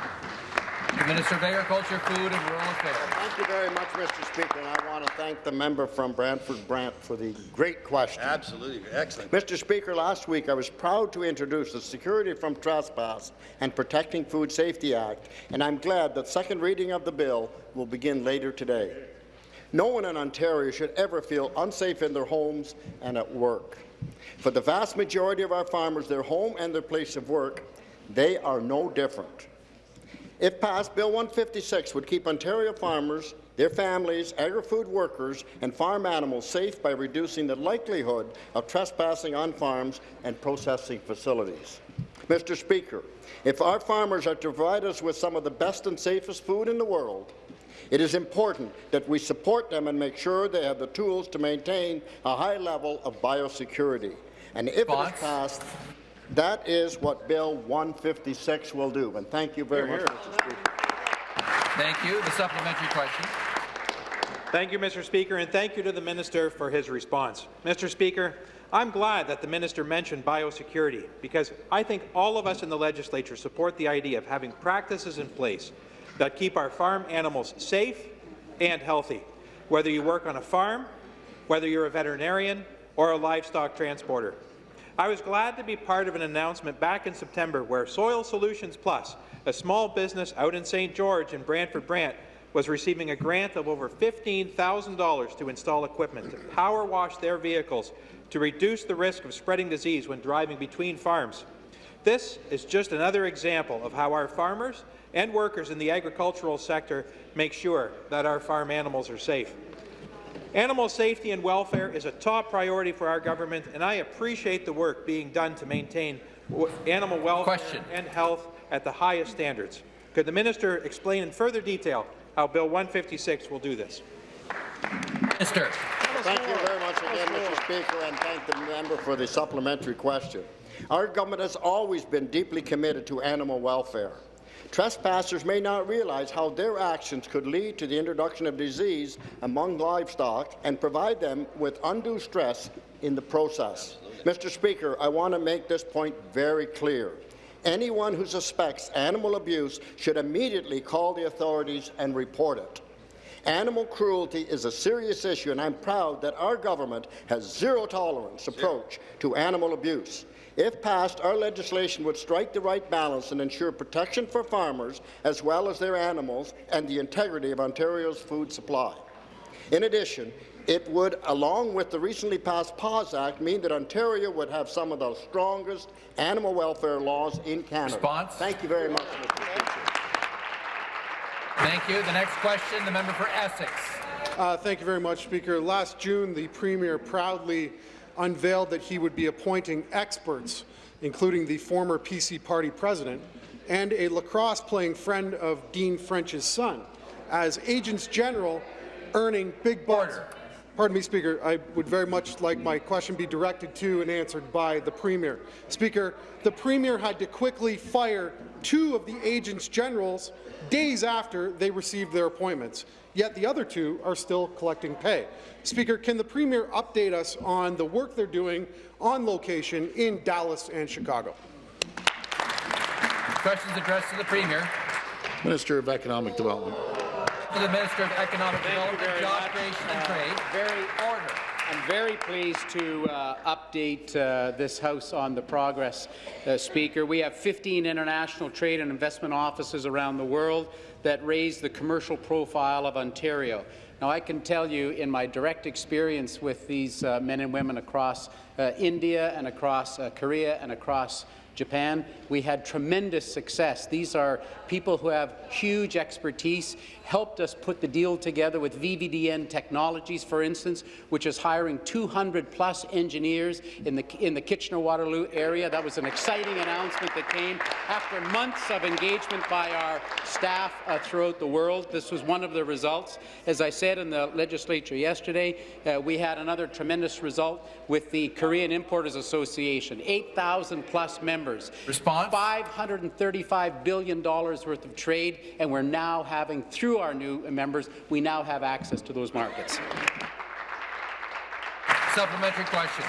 The Minister of Agriculture, Food and Rural Affairs. Thank you very much, Mr. Speaker, and I want to thank the member from Brantford Brant for the great question. Absolutely. Excellent. Mr. Speaker, last week I was proud to introduce the Security from Trespass and Protecting Food Safety Act, and I'm glad that second reading of the bill will begin later today. No one in Ontario should ever feel unsafe in their homes and at work. For the vast majority of our farmers, their home and their place of work, they are no different. If passed, Bill 156 would keep Ontario farmers, their families, agri-food workers and farm animals safe by reducing the likelihood of trespassing on farms and processing facilities. Mr. Speaker, if our farmers are to provide us with some of the best and safest food in the world, it is important that we support them and make sure they have the tools to maintain a high level of biosecurity. And if it is passed, that is what Bill 156 will do. And thank you very Hear, much, hear. Mr. Speaker. Thank you. The supplementary question. Thank you, Mr. Speaker, and thank you to the minister for his response. Mr. Speaker, I'm glad that the minister mentioned biosecurity because I think all of us in the legislature support the idea of having practices in place that keep our farm animals safe and healthy, whether you work on a farm, whether you're a veterinarian, or a livestock transporter. I was glad to be part of an announcement back in September where Soil Solutions Plus, a small business out in St. George and Brantford Brant, was receiving a grant of over $15,000 to install equipment to power wash their vehicles to reduce the risk of spreading disease when driving between farms. This is just another example of how our farmers and workers in the agricultural sector make sure that our farm animals are safe. Animal safety and welfare is a top priority for our government, and I appreciate the work being done to maintain animal welfare Question. and health at the highest standards. Could the minister explain in further detail how Bill 156 will do this? Minister. Thank you very much again, Mr. Speaker, and thank the member for the supplementary question. Our government has always been deeply committed to animal welfare. Trespassers may not realize how their actions could lead to the introduction of disease among livestock and provide them with undue stress in the process. Mr. Speaker, I want to make this point very clear. Anyone who suspects animal abuse should immediately call the authorities and report it. Animal cruelty is a serious issue, and I'm proud that our government has zero tolerance approach to animal abuse. If passed, our legislation would strike the right balance and ensure protection for farmers as well as their animals and the integrity of Ontario's food supply. In addition, it would, along with the recently passed PAWS Act, mean that Ontario would have some of the strongest animal welfare laws in Canada. Response? Thank you very much, Mr. Speaker. Thank you. The next question, the member for Essex. Uh, thank you very much, Speaker. Last June, the Premier proudly unveiled that he would be appointing experts, including the former PC party president and a lacrosse-playing friend of Dean French's son, as agents general earning big bucks. Pardon me, Speaker. I would very much like my question be directed to and answered by the Premier. Speaker, the Premier had to quickly fire two of the agents generals days after they received their appointments, yet the other two are still collecting pay. Speaker, can the Premier update us on the work they're doing on location in Dallas and Chicago? Questions addressed to the Premier. Minister of Economic Development. To the Minister of Economic Thank Development, very Job much. Creation and Trade. Very Order. I'm very pleased to uh, update uh, this House on the progress, uh, Speaker. We have 15 international trade and investment offices around the world that raise the commercial profile of Ontario. Now, I can tell you in my direct experience with these uh, men and women across uh, India and across uh, Korea and across Japan, we had tremendous success. These are people who have huge expertise, helped us put the deal together with VVDN Technologies, for instance, which is hiring 200-plus engineers in the, in the Kitchener-Waterloo area. That was an exciting announcement that came after months of engagement by our staff uh, throughout the world. This was one of the results. As I said in the legislature yesterday, uh, we had another tremendous result with the Korean Importers Association, 8,000-plus members. Response? $535 billion worth of trade, and we're now having, through our new members, we now have access to those markets. Supplementary question.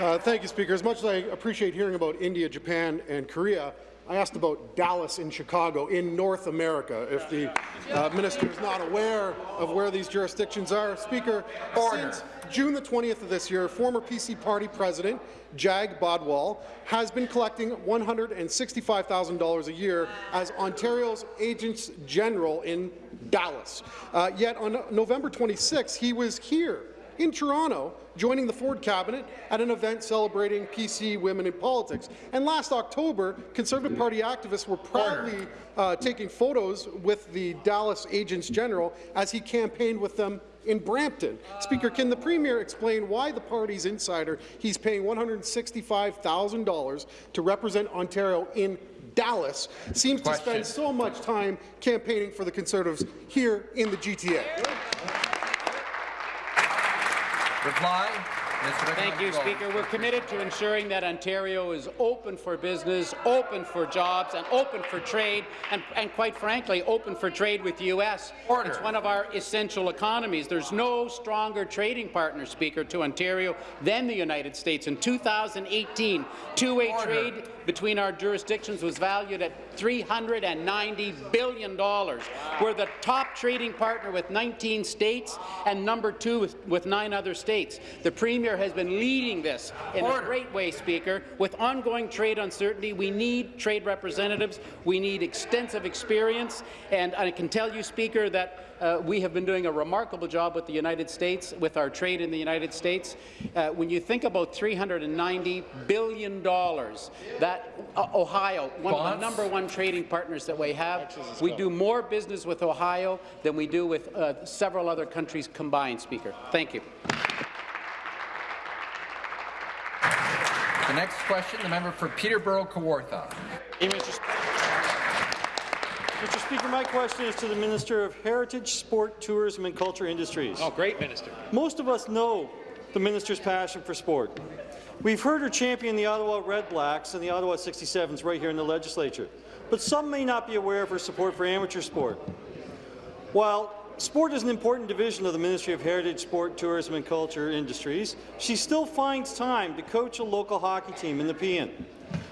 Uh, thank you, Speaker. As much as I appreciate hearing about India, Japan, and Korea, I asked about Dallas in Chicago, in North America, if the uh, minister is not aware of where these jurisdictions are. Speaker, Order. since June the 20th of this year, former PC party president Jag Badwal has been collecting $165,000 a year as Ontario's agents general in Dallas. Uh, yet on November 26, he was here in Toronto, joining the Ford cabinet at an event celebrating PC women in politics. And last October, Conservative Party activists were proudly uh, taking photos with the Dallas Agents General as he campaigned with them in Brampton. Speaker, can the Premier explain why the party's insider he's paying $165,000 to represent Ontario in Dallas seems Question. to spend so much time campaigning for the Conservatives here in the GTA? Reply. Thank you, Speaker. We're committed to ensuring that Ontario is open for business, open for jobs, and open for trade, and, and quite frankly, open for trade with the U.S. Order. It's one of our essential economies. There's no stronger trading partner, Speaker, to Ontario than the United States. In 2018, two-way trade between our jurisdictions was valued at $390 billion. We're the top trading partner with 19 states and number two with, with nine other states. The Premier has been leading this in Order. a great way, Speaker. With ongoing trade uncertainty, we need trade representatives. We need extensive experience. And I can tell you, Speaker, that uh, we have been doing a remarkable job with the United States, with our trade in the United States. Uh, when you think about $390 billion that uh, Ohio, one of the number one trading partners that we have, we do more business with Ohio than we do with uh, several other countries combined, Speaker. Thank you. The next question, the member for Peterborough-Kawartha. Mr. Speaker, my question is to the Minister of Heritage, Sport, Tourism and Culture Industries. Oh, great, Minister. Most of us know the minister's passion for sport. We've heard her champion the Ottawa Red Blacks and the Ottawa 67s right here in the legislature, but some may not be aware of her support for amateur sport. While sport is an important division of the Ministry of Heritage, Sport, Tourism and Culture Industries, she still finds time to coach a local hockey team in the PN.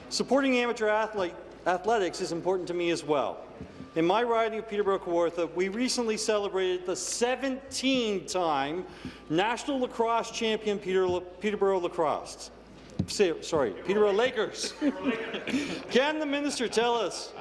Supporting amateur athlete, athletics is important to me as well. In my riding of Peterborough-Kawartha, we recently celebrated the 17-time national lacrosse champion Peter, Peterborough Lacrosse. Sorry, Peterborough Lakers. Can the minister tell us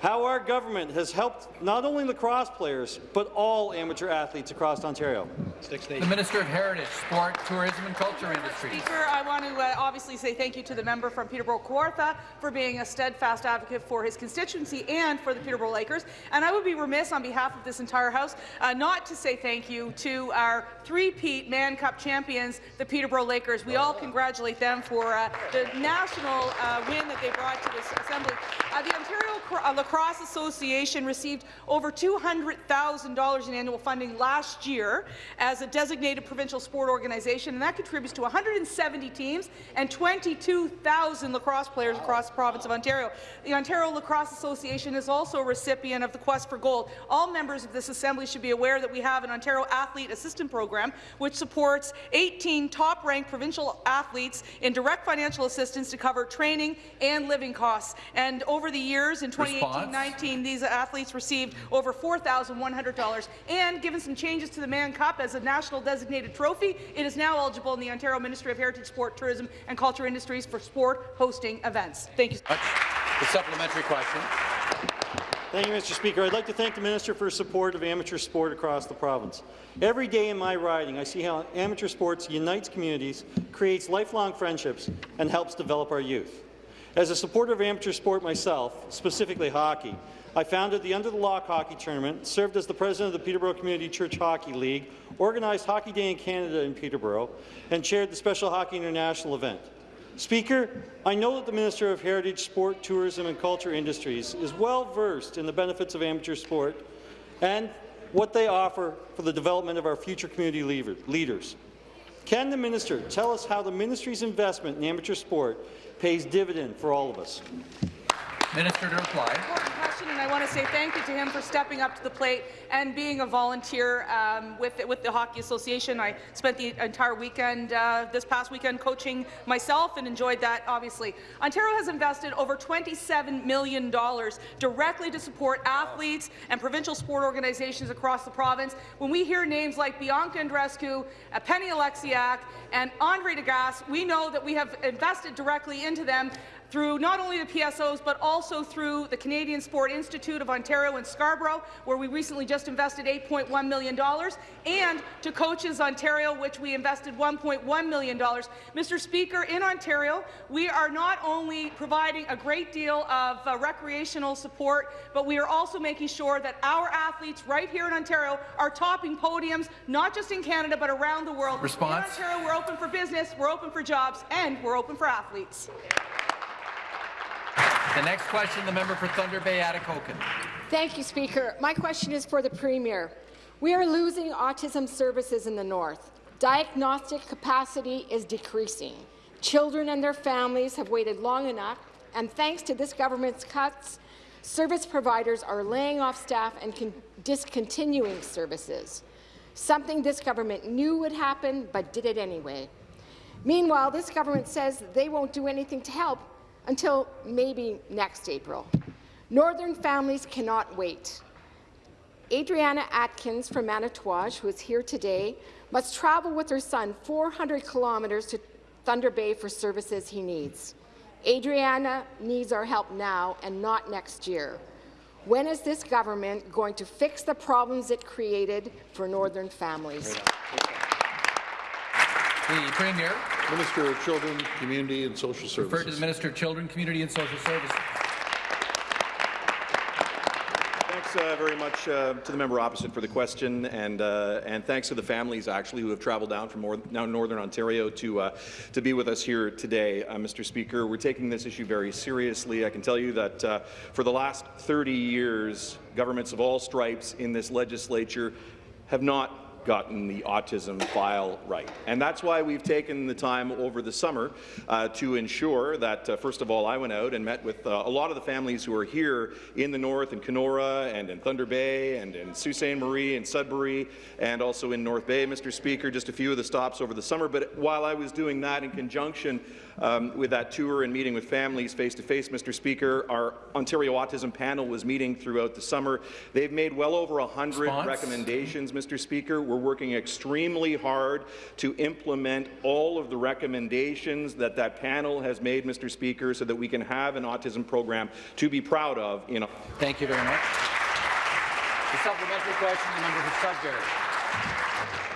how our government has helped not only lacrosse players, but all amateur athletes across Ontario? The Minister of Heritage, Sport, Tourism and Culture Industries. Speaker, I want to uh, obviously say thank you to the member from Peterborough-Kawartha for being a steadfast advocate for his constituency and for the Peterborough Lakers. And I would be remiss on behalf of this entire House uh, not to say thank you to our three-peat Mann Cup champions, the Peterborough Lakers. We all congratulate them for uh, the national uh, win that they brought to this assembly. Uh, the Ontario Cro- uh, Lacrosse Association received over $200,000 in annual funding last year as a designated provincial sport organization, and that contributes to 170 teams and 22,000 lacrosse players across the province of Ontario. The Ontario Lacrosse Association is also a recipient of the Quest for Gold. All members of this assembly should be aware that we have an Ontario Athlete Assistant Program, which supports 18 top-ranked provincial athletes in direct financial assistance to cover training and living costs. And over the years, in 2018-19, these athletes received over $4,100. And given some changes to the Mann Cup as a national designated trophy, it is now eligible in the Ontario Ministry of Heritage, Sport, Tourism and Culture Industries for sport hosting events. Thank you. The supplementary question. Thank you, Mr. Speaker. I'd like to thank the Minister for his support of amateur sport across the province. Every day in my riding, I see how amateur sports unites communities, creates lifelong friendships, and helps develop our youth. As a supporter of amateur sport myself, specifically hockey, I founded the Under the Lock Hockey Tournament, served as the president of the Peterborough Community Church Hockey League, organized Hockey Day in Canada in Peterborough, and chaired the Special Hockey International event. Speaker, I know that the Minister of Heritage, Sport, Tourism and Culture Industries is well versed in the benefits of amateur sport and what they offer for the development of our future community leaders. Can the minister tell us how the ministry's investment in amateur sport pays dividend for all of us? Minister to reply. Important question, and I want to say thank you to him for stepping up to the plate and being a volunteer um, with, with the Hockey Association. I spent the entire weekend, uh, this past weekend, coaching myself and enjoyed that, obviously. Ontario has invested over $27 million directly to support athletes and provincial sport organizations across the province. When we hear names like Bianca Andreescu, uh, Penny Oleksiak, and Andre De Grasse, we know that we have invested directly into them through not only the PSOs, but also through the Canadian Sport Institute of Ontario in Scarborough, where we recently just invested $8.1 million, and to Coaches Ontario, which we invested $1.1 million. Mr. Speaker, in Ontario, we are not only providing a great deal of uh, recreational support, but we are also making sure that our athletes right here in Ontario are topping podiums, not just in Canada, but around the world. Response? In Ontario, we're open for business, we're open for jobs, and we're open for athletes. The next question, the member for Thunder Bay, Atikokan. Thank you, Speaker. My question is for the Premier. We are losing autism services in the North. Diagnostic capacity is decreasing. Children and their families have waited long enough, and thanks to this government's cuts, service providers are laying off staff and discontinuing services, something this government knew would happen but did it anyway. Meanwhile, this government says they won't do anything to help, until maybe next April. Northern families cannot wait. Adriana Atkins from Manitouwadge, who is here today, must travel with her son 400 kilometres to Thunder Bay for services he needs. Adriana needs our help now and not next year. When is this government going to fix the problems it created for Northern families? The Premier. Minister of Children, Community and Social Services. Referred to the Minister of Children, Community and Social Services. Thanks uh, very much uh, to the member opposite for the question, and uh, and thanks to the families actually who have travelled down from more, now Northern Ontario to uh, to be with us here today, uh, Mr. Speaker. We're taking this issue very seriously. I can tell you that uh, for the last 30 years, governments of all stripes in this legislature have not gotten the autism file right. And that's why we've taken the time over the summer uh, to ensure that, uh, first of all, I went out and met with uh, a lot of the families who are here in the north, in Kenora and in Thunder Bay and in Sault Ste. Marie and Sudbury and also in North Bay, Mr. Speaker, just a few of the stops over the summer. But while I was doing that in conjunction um, with that tour and meeting with families face-to-face, -face, Mr. Speaker, our Ontario Autism panel was meeting throughout the summer. They've made well over 100 recommendations, Mr. Speaker. We're working extremely hard to implement all of the recommendations that that panel has made, Mr. Speaker, so that we can have an autism program to be proud of. In Thank you very much. The supplementary question, the member for Sudbury.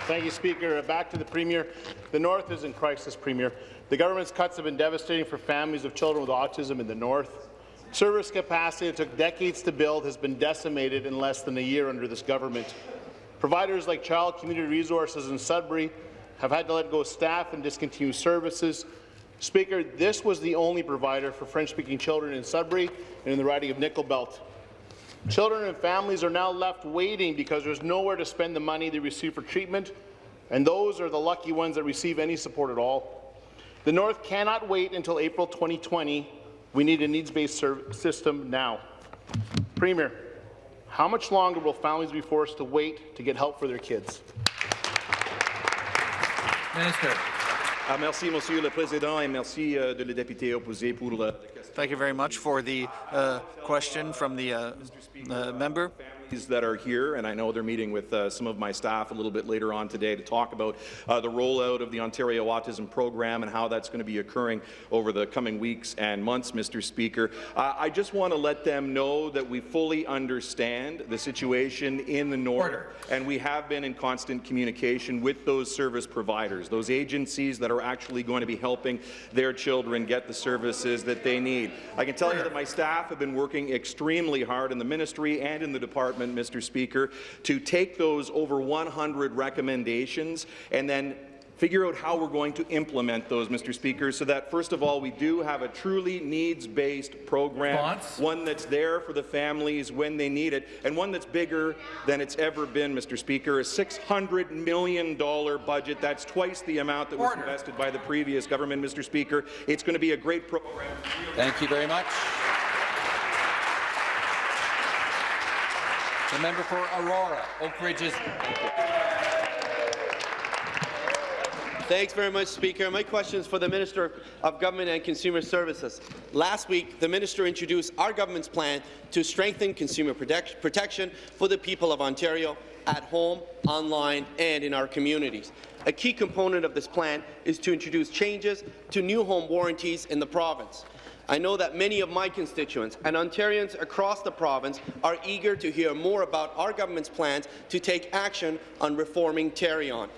Thank you, Speaker. Back to the Premier. The North is in crisis, Premier. The government's cuts have been devastating for families of children with autism in the North. Service capacity that took decades to build has been decimated in less than a year under this government. Providers like Child Community Resources in Sudbury have had to let go of staff and discontinue services. Speaker, this was the only provider for French-speaking children in Sudbury and in the riding of Nickel Belt. Children and families are now left waiting because there's nowhere to spend the money they receive for treatment, and those are the lucky ones that receive any support at all. The North cannot wait until April 2020. We need a needs-based system now. Premier, how much longer will families be forced to wait to get help for their kids? Minister. Ah, merci, Monsieur le Président, et merci euh, de le député opposé pour le Thank you very much for the uh, question from the uh, uh, member. That are here, and I know they're meeting with uh, some of my staff a little bit later on today to talk about uh, the rollout of the Ontario Autism Program and how that's going to be occurring over the coming weeks and months, Mr. Speaker. Uh, I just want to let them know that we fully understand the situation in the North, Order. and we have been in constant communication with those service providers, those agencies that are actually going to be helping their children get the services that they need. I can tell Order. you that my staff have been working extremely hard in the ministry and in the department Mr. Speaker, to take those over 100 recommendations and then figure out how we're going to implement those, Mr. Speaker, so that, first of all, we do have a truly needs-based program, Response? one that's there for the families when they need it, and one that's bigger than it's ever been, Mr. Speaker, a $600 million budget. That's twice the amount that was invested by the previous government, Mr. Speaker. It's going to be a great program. Thank you very much. The member for Aurora, Oak Ridges. Thanks very much, Speaker. My question is for the Minister of Government and Consumer Services. Last week, the Minister introduced our government's plan to strengthen consumer protect protection for the people of Ontario at home, online, and in our communities. A key component of this plan is to introduce changes to new home warranties in the province. I know that many of my constituents and Ontarians across the province are eager to hear more about our government's plans to take action on reforming Tarion.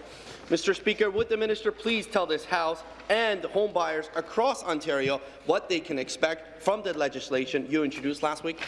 Mr. Speaker, would the minister please tell this House and homebuyers across Ontario what they can expect from the legislation you introduced last week?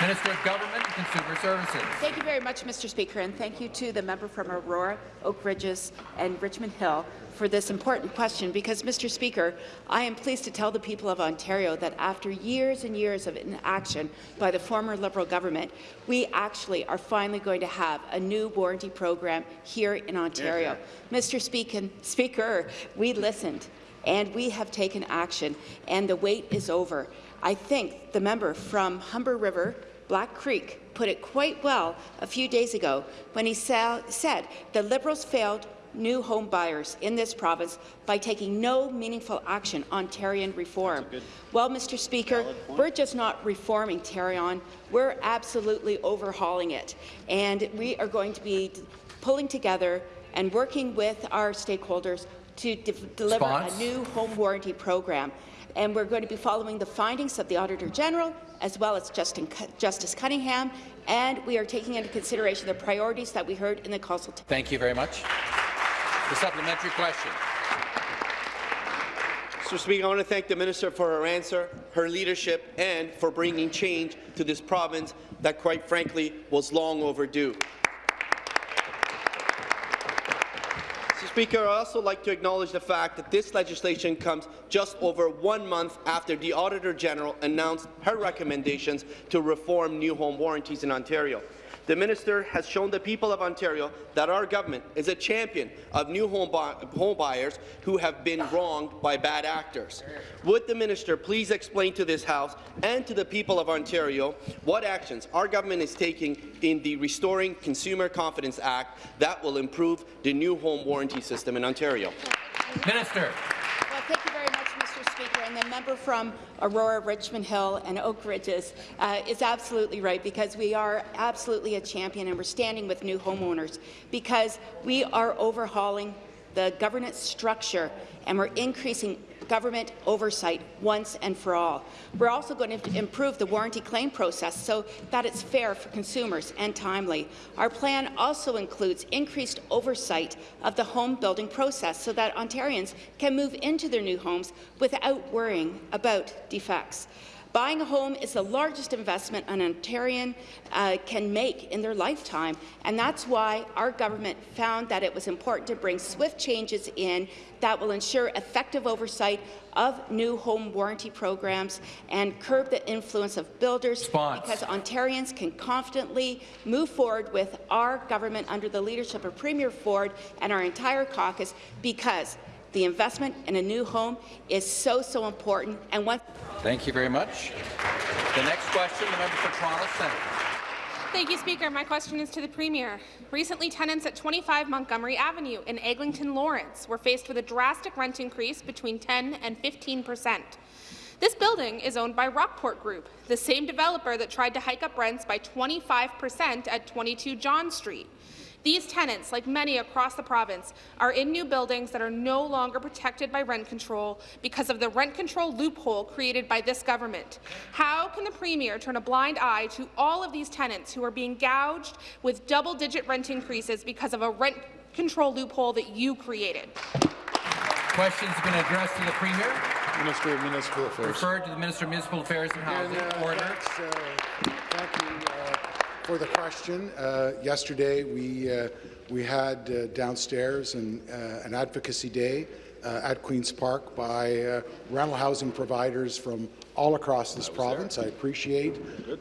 Minister of Government and Consumer Services. Thank you very much, Mr. Speaker, and thank you to the member from Aurora, Oak Ridges and Richmond Hill for this important question because, Mr. Speaker, I am pleased to tell the people of Ontario that after years and years of inaction by the former Liberal government, we actually are finally going to have a new warranty program here in Ontario. Mr. Speaker, Speaker, we listened and we have taken action, and the wait is over. I think the member from Humber River, Black Creek, put it quite well a few days ago when he sa said the Liberals failed new home buyers in this province by taking no meaningful action on Tarion reform. Well, Mr. Speaker, we're just not reforming Tarion. We're absolutely overhauling it. And we are going to be pulling together and working with our stakeholders to de deliver Spons. a new home warranty program. And we're going to be following the findings of the Auditor General as well as Justin, Justice Cunningham, and we are taking into consideration the priorities that we heard in the consultation. Thank you very much. The supplementary question. Mr. Speaker, I want to thank the minister for her answer, her leadership, and for bringing change to this province that, quite frankly, was long overdue. Speaker, I would also like to acknowledge the fact that this legislation comes just over one month after the Auditor General announced her recommendations to reform new home warranties in Ontario. The minister has shown the people of Ontario that our government is a champion of new home, home buyers who have been wronged by bad actors. Would the minister please explain to this House and to the people of Ontario what actions our government is taking in the Restoring Consumer Confidence Act that will improve the new home warranty system in Ontario? Minister. Well, thank you very much, Mr. Speaker. And the member from Aurora, Richmond Hill and Oak Ridges uh, is absolutely right because we are absolutely a champion and we're standing with new homeowners because we are overhauling the governance structure and we're increasing government oversight once and for all. We're also going to improve the warranty claim process so that it's fair for consumers and timely. Our plan also includes increased oversight of the home building process so that Ontarians can move into their new homes without worrying about defects. Buying a home is the largest investment an Ontarian uh, can make in their lifetime, and that's why our government found that it was important to bring swift changes in that will ensure effective oversight of new home warranty programs and curb the influence of builders because Ontarians can confidently move forward with our government under the leadership of Premier Ford and our entire caucus because the investment in a new home is so, so important. And one Thank you very much. The next question, the member for Toronto Centre. Thank you, Speaker. My question is to the Premier. Recently, tenants at 25 Montgomery Avenue in Eglinton Lawrence were faced with a drastic rent increase between 10 and 15 percent. This building is owned by Rockport Group, the same developer that tried to hike up rents by 25 percent at 22 John Street. These tenants, like many across the province, are in new buildings that are no longer protected by rent control because of the rent control loophole created by this government. How can the Premier turn a blind eye to all of these tenants who are being gouged with double-digit rent increases because of a rent control loophole that you created? Questions have been addressed to the Premier. Minister of Municipal Affairs. Referred to the Minister of Municipal Affairs and Housing. And, uh, Order. thanks, uh, thank you for the question. Uh, yesterday, we uh, we had uh, downstairs an, uh, an advocacy day uh, at Queens Park by uh, rental housing providers from all across this province. I appreciate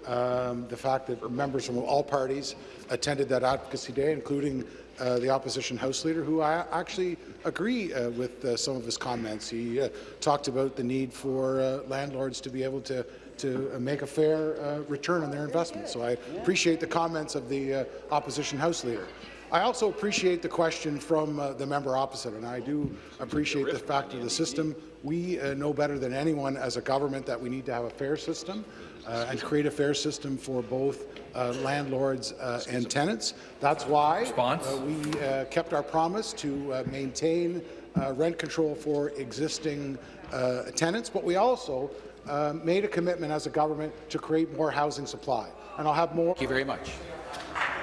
um, the fact that members from all parties attended that advocacy day, including uh, the opposition House Leader, who I actually agree uh, with uh, some of his comments. He uh, talked about the need for uh, landlords to be able to to make a fair uh, return on their investment. So I appreciate the comments of the uh, opposition House Leader. I also appreciate the question from uh, the member opposite, and I do appreciate the fact of the system. We uh, know better than anyone as a government that we need to have a fair system uh, and create a fair system for both uh, landlords uh, and tenants. That's why uh, we uh, kept our promise to uh, maintain uh, rent control for existing uh, tenants, but we also uh, made a commitment as a government to create more housing supply. And I'll have more. Thank you very much.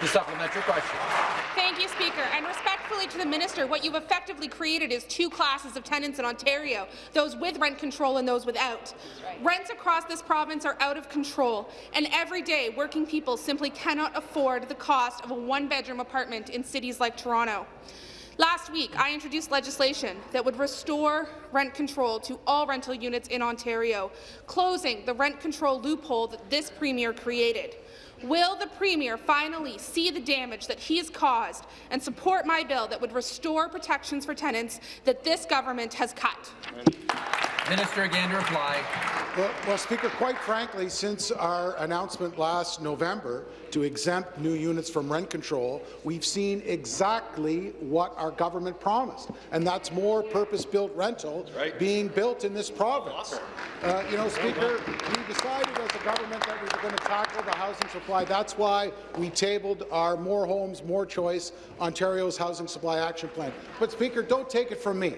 The supplementary question. Thank you, Speaker. And respectfully to the minister, what you've effectively created is two classes of tenants in Ontario, those with rent control and those without. Rents across this province are out of control, and every day working people simply cannot afford the cost of a one-bedroom apartment in cities like Toronto. Last week, I introduced legislation that would restore rent control to all rental units in Ontario, closing the rent control loophole that this Premier created. Will the Premier finally see the damage that he has caused and support my bill that would restore protections for tenants that this government has cut? Minister again to reply. Well, well, Speaker, quite frankly, since our announcement last November to exempt new units from rent control, we've seen exactly what our government promised, and that's more purpose-built rental being built in this province. Uh, you know, Speaker, we decided as a government that we were going to tackle the housing supply. That's why we tabled our More Homes, More Choice, Ontario's Housing Supply Action Plan. But, Speaker, don't take it from me.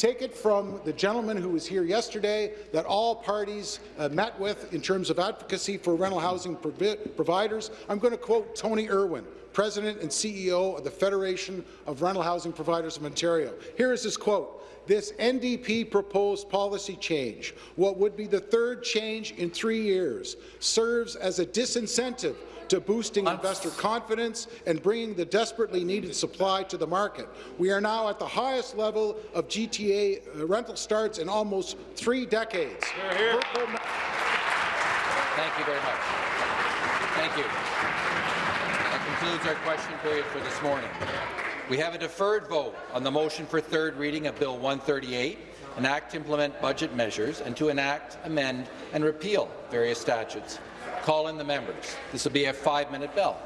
Take it from the gentleman who was here yesterday that all parties uh, met with in terms of advocacy for rental housing providers. I'm going to quote Tony Irwin, President and CEO of the Federation of Rental Housing Providers of Ontario. Here is his quote. This NDP proposed policy change, what would be the third change in three years, serves as a disincentive to boosting investor confidence and bringing the desperately needed supply to the market. We are now at the highest level of GTA uh, rental starts in almost three decades. Here. Thank you very much. Thank you. Concludes our question period for this morning. We have a deferred vote on the motion for third reading of Bill 138, an act to implement budget measures and to enact, amend and repeal various statutes. Call in the members. This will be a five-minute bell.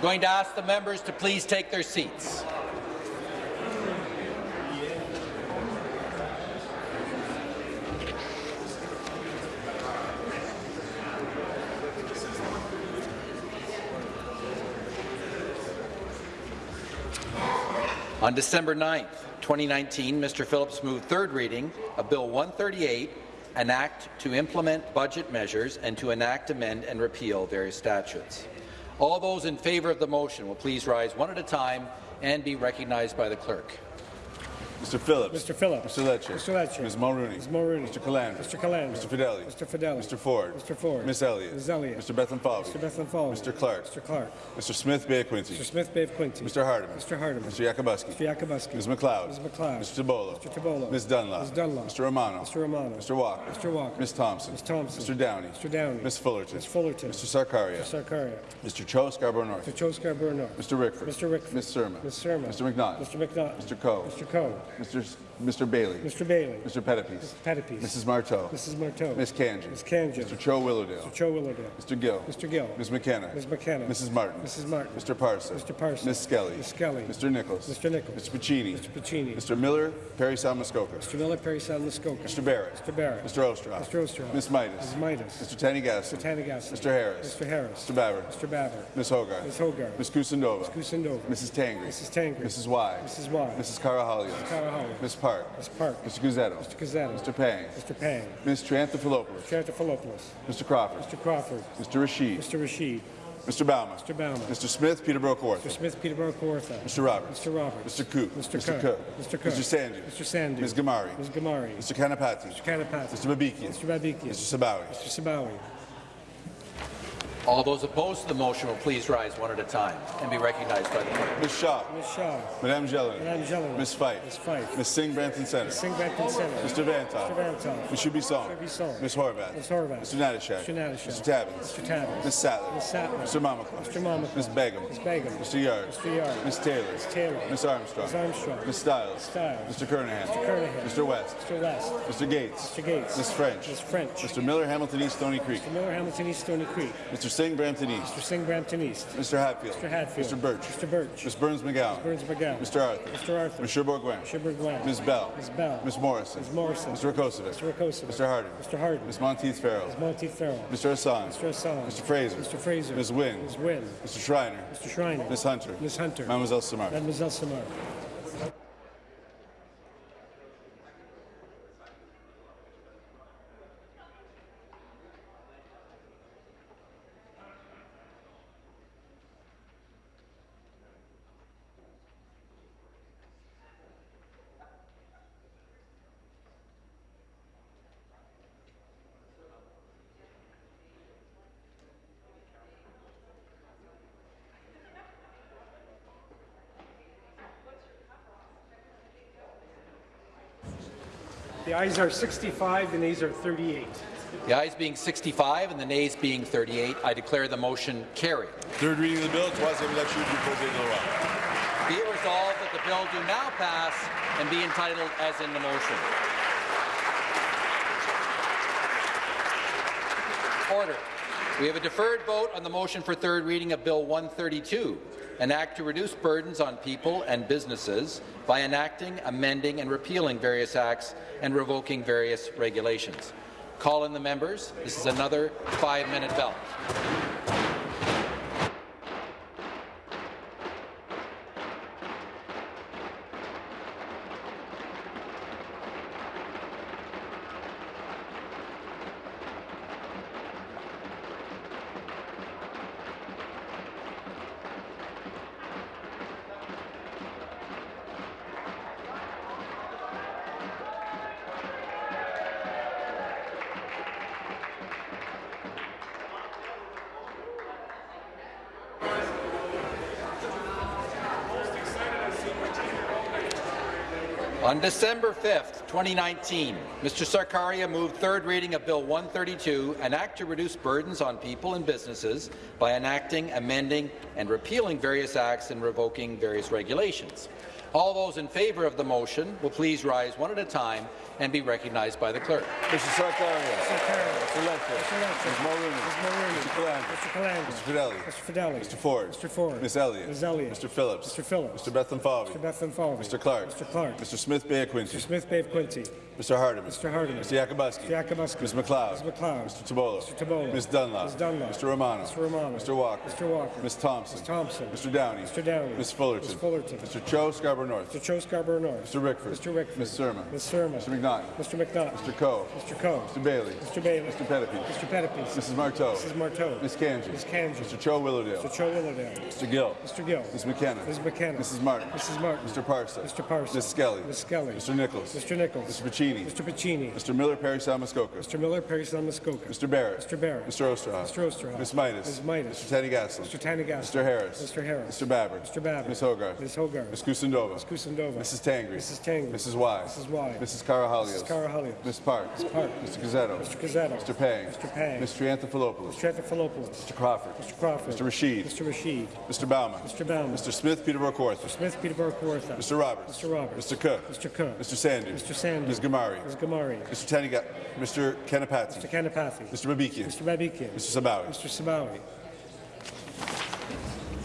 I'm going to ask the members to please take their seats. On December 9th, 2019, Mr. Phillips moved third reading of Bill 138, an act to implement budget measures and to enact, amend and repeal various statutes. All those in favour of the motion will please rise one at a time and be recognized by the clerk. Mr. Phillips. Mr. Phillips. Mr. Lecce. Mr. Lecce. Ms. Mulroney. Ms. Mulroney. Mr. Calandra. Mr. Calandra. Mr. Fedeli. Mr. Fedeli. Mr. Ford. Mr. Ford. Ms. Elliott. Ms. Elliott. Mr. Bethlenfalvy. Mr. Bethlenfalvy. Mr. Clark. Mr. Clark. Mr. Smith Bay Quinte. Mr. Smith Bay of Quinte. Mr. Hardeman. Mr. Hardeman. Mr. Yakabuski. Mr. Yakabuski. Ms. MacLeod. Ms. MacLeod. Mr. Tibollo. Mr. Tibollo. Ms. Dunlop. Ms. Dunlop. Mr. Romano. Mr. Romano. Mr. Walker. Mr. Walker. Ms. Thompson. Ms. Thompson. Mr. Downey. Mr. Downey. Ms. Fullerton. Ms. Fullerton. Mr. Sarkaria. Mr. Sarkaria. Mr. Cho Scarborough North. Mr. Cho Scarborough North. Mr. Rickford. Mr. Rickford. Ms. Surma. Ms. Surma. Mr. McNaught. Mr. McNaught. Mr. Coe. Mr. Coe. Mr. Mr. Bailey. Mr. Bailey. Mr. Pettapiece. Pettapiece. Mrs. Martow. Mrs. Martow. Ms. Kanji. Ms. Kanji. Mr. Cho Willowdale. Mr. Cho Willowdale. Mr. Gill. Mr. Gill. Ms. McKenna. Ms. McKenna. Mrs. Martin. Mrs. Martin. Mr. Parson. Mr. Parson. Ms. Skelly. Ms. Skelly. Mr. Nicholls. Mr. Nicholls. Mr. Piccini. Mr. Piccini. Mr. Miller, Parry Sound Muskoka. Mr. Miller, Parry Sound, Muskoka. Mr. Barrett. Mr. Barrett. Mr. Oosterhoff. Mr. Oosterhoff. Ms. Mitas. Ms. Mitas. Mr. Tanigassi. Mr. Tanigassi. Mr. Harris. Mr. Harris. Mr. Baber. Mr. Baber. Ms. Hogarth. Ms. Hogarth. Ms. Kusendova. Ms. Kusendova. Mrs. Tangri. Mrs. Tangri. Mrs. Wai. Mrs. Wai. Mrs. Karahalios. Mrs. Ms. Park. Ms. Park. Mr. Cuzzetto. Mr. Cuzzetto. Mr. Pang. Mr. Pang. Ms. Triantafilopoulos. Triantafilopoulos. Mr. Crawford. Mr. Crawford. Mr. Rasheed. Mr. Rasheed. Mr. Bouma. Mr. Bouma. Mr. Smith, Peterborough Kawartha. Mr. Smith, Peterborough Kawartha. Mr. Roberts. Mr. Roberts. Mr. Cook. Mr. Mr. Cook. Cook. Mr. Cook. Mr. Sandhu. Mr. Sandhu. Ms. Ghamari. Ms. Ghamari. Mr. Kanapathi. Mr. Kanapathi. Mr. Babikian. Mr. Babikian. Mr. Sabawy. Mr. Sabawy. All those opposed to the motion will please rise one at a time and be recognized by the clerk. Ms. Shaw. Ms. Shaw. Madame Gélinas. Madame Gélinas. Ms. Fife. Ms. Fife. Ms. Singh Brampton Center. Singh Brampton Center. Mr. Vanthof. Mr. Vanthof. Ms. Shubisong. Shubisong. Ms. Horwath. Ms. Horwath. Mr. Natyshak. Mr. Natyshak. Mr. Tabuns. Mr. Tabuns. Ms. Sattler. Ms. Sattler. Mr. Mamakwa. Mr. Mamakwa. Ms. Begum. Ms. Begum. Mr. Yarde. Mr. Yarde. Ms. Taylor. Ms. Taylor. Ms. Armstrong. Ms. Armstrong. Ms. Stiles. Stiles. Mr. Kernaghan. Mr. Kernaghan. Mr. West. Mr. West. Mr. Gates. Mr. Gates. Ms. French. Ms. French. Mr. Miller, Hamilton East, Stoney Creek. Mr. Miller, Hamilton East, Stoney Creek. Mr. Singh, Brampton East. Mr. Singh, Brampton East. Mr. Hatfield. Mr. Hatfield. Mr. Burch. Mr. Burch. Ms. Berns McGown. Ms. Berns McGown. Mr. Arthur. Mr. Arthur. Mr. Bourgouin. Mr. Bourgouin. Ms. Bell. Ms. Bell. Ms. Morrison. Ms. Morrison. Mr. Rakocevic. Mr. Rakocevic. Mr. Harden. Mr. Harden. Ms. Monteith Farrell. Ms. Monteith Farrell. Mr. Hassan. Mr. Hassan. Mr. Fraser. Mr. Fraser. Ms. Wynne. Ms. Wynne. Mr. Schreiner. Mr. Schreiner. Ms. Hunter. Ms. Hunter. Mademoiselle Simard. Mademoiselle Simard. The ayes are 65, the nays are 38. The ayes being 65 and the nays being 38, I declare the motion carried. Third reading of the bill, troisième lecture du projet de loi. Be it resolved that the bill do now pass and be entitled as in the motion. Order. We have a deferred vote on the motion for third reading of Bill 132, an act to reduce burdens on people and businesses by enacting, amending and repealing various acts and revoking various regulations. Call in the members. This is another five-minute bell. On December 5th, 2019, Mr. Sarkaria moved third reading of Bill 132, an act to reduce burdens on people and businesses by enacting, amending and repealing various acts and revoking various regulations. All those in favour of the motion will please rise one at a time and be recognized by the clerk. Mr. Sarkaria. Sarkaria. Mr. Ledford. Mr. Ledford. Ms. Mulroney. Ms. Mulroney. Mr. Calandra. Mr. Calandra. Mr. Fedeli. Mr. Fedeli. Mr. Ford. Mr. Ford. Ms. Elliott. Ms. Elliott. Mr. Phillips. Mr. Phillips. Mr. Bethlenfalvy. Mr. Bethlenfalvy. Mr. Clark. Mr. Clark. Mr. Smith Bay Quinte. Mr. Smith Bay Quinte. Mr. Hardeman. Mr. Hardeman. Mr. Yakabuski. Mr. Yakabuski. Ms. MacLeod. Ms. MacLeod. Mr. Tibollo. Mr. Tibollo. Ms. Dunlop. Ms. Dunlop. Mr. Romano. Mr. Romano. Mr. Walker. Mr. Walker. Ms. Thompson. Ms. Thompson. Mr. Downey. Mr. Downey. Ms. Fullerton. Ms. Fullerton. Mr. Cho Scarborough North. Mr. Cho Scarborough North. Mr. Rickford. Mr. Rickford. Ms. Surma. Ms. Surma. Mr. McNaught. Mr. McNaught. Mr. Coe. Mr. Coe. Mr. Bailey. Mr. Bailey. Mr. Pettipe. Mr. Pettapiece. Mrs. Martow. Mrs. Martow. Ms. Kanji. Ms. Kanji. Mr. Cho Willowdale. Mr. Cho Willowdale. Mr. Gill. Mr. Gill. Ms. McKenna. Ms. McKenna. Mrs. Martin. Mrs. Martin. Mr. Parsa. Mr. Parsa. Ms. Skelly. Ms. Skelly. Mr. Nicholls. Mr. Nicholls. Mr. Piccini. Mr. Piccini. Mr. Miller Parry Salmuskoka. Mr. Miller, Parry Muskoka. Mr. Barrett. Mr. Barrett. Mr. Oosterhoff. Mr. Oosterhoff. Ms. Mitas. Ms. Mitas. Mr. Tanny Gaslin. Mr. Tannegas. Mr. Harris. Mr. Harris. Mr. Baber. Mr. Baber. Ms. Hogarth. Ms. Hogarth. Ms. Kusendova. Ms. Kusendova. Mrs. Tangri. Mrs. Tangri. Mrs. Wai. Mrs. Wai. Mrs. Karahalios. Mrs. Karahalios. Ms. Park. Ms. Park. Mr. Cuzzetto. Mr. Cuzzetto. Mr. Pang. Mr. Pang. Mr. Triantafilopoulos. Mr. Trefilopoulos. Mr. Crawford. Mr. Crawford. Mr. Rasheed. Mr. Rasheed. Mr. Bauman. Mr. Bauman. Mr. Smith Peterborough Kawartha. Smith, Peterborough, Kawartha. Mr. Roberts. Mr. Roberts. Mr. Cook. Mr. Cook. Mr. Sanders. Mr. Sanders. Ms. Ghamari. Ms. Ghamari. Mr. Taniga. Mr. Kanapathi. Mr. Kanapathi. Mr. Babikian. Mr. Babikian. Mr. Sabawy. Mr. Sabawy.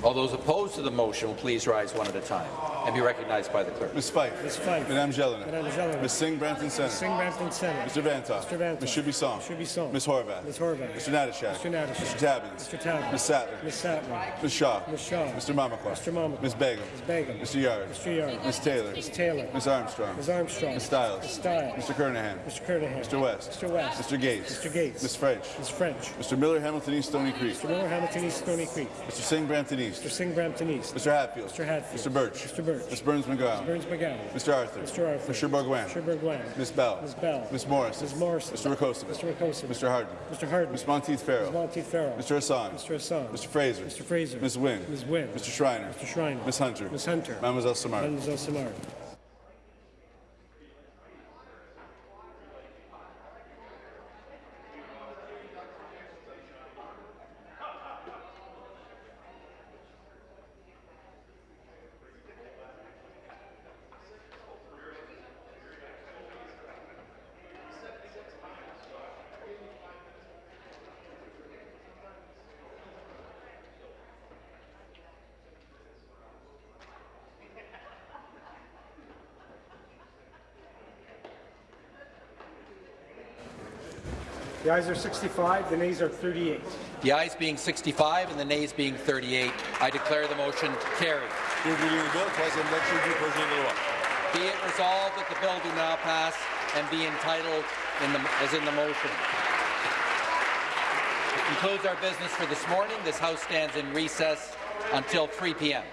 All those opposed to the motion will please rise one at a time and be recognized by the clerk. Ms. Fife. Ms. Fife. Madame Gélinas. Madame Gélinas. Ms. Singh Brampton Center. Ms. Singh Brampton Center. Mr. Vanthof. Mr. Vanthof. Ms. Shubisong. Shubisong. Ms. Horwath. Ms. Horwath. Mr. Natyshak. Mr. Natyshak. Mr. Tabuns. Mr. Tabuns. Ms. Sattler. Ms. Sattler. Ms. Shaw. Ms. Shaw. Mr. Mamakwa. Mr. Mamakwa. Ms. Begum. Ms. Begum. Mr. Yarde. Mr. Yarde. Ms. Taylor. Ms. Taylor. Ms. Armstrong. Ms. Armstrong. Ms. Stiles. Ms. Stiles. Mr. Kernaghan. Mr. Kernaghan. Mr. West. Mr. West. Mr. Gates. Mr. Gates. Ms. French. Ms. French. Mr. Miller Hamilton East Stoney Creek. Mr. Miller, Hamilton East, Stoney Creek. Mr. Singh Brampton East. Mr. Singh, Brampton East. Mr. Hatfield. Mr. Hatfield. Mr. Burch. Mr. Burch. Ms. Berns McGown. Berns McGown. Mr. Arthur. Mr. Arthur. Mr. Bourgouin. Mr. Bourgouin. Ms. Bell. Ms. Bell. Ms. Morris. Ms. Morris. Mr. Rakocevic. Mr. Rakocevic. Mr. Harden. Mr. Harden. Ms. Monteith Farrell. Ms. Monteith Farrell. Mr. Hassan. Mr. Hassan. Mr. Fraser. Mr. Fraser. Ms. Wynne. Ms. Wynne. Mr. Schreiner. Mr. Schreiner. Ms. Hunter. Ms. Hunter. Mademoiselle Simard. Mademoiselle Simard. The ayes are 65, the nays are 38. The ayes being 65 and the nays being 38, I declare the motion carried. Third reading of the bill, troisième lecture du projet de loi. Be it resolved that the bill do now pass and be entitled in the, as in the motion. This concludes our business for this morning. This House stands in recess until 3 p.m.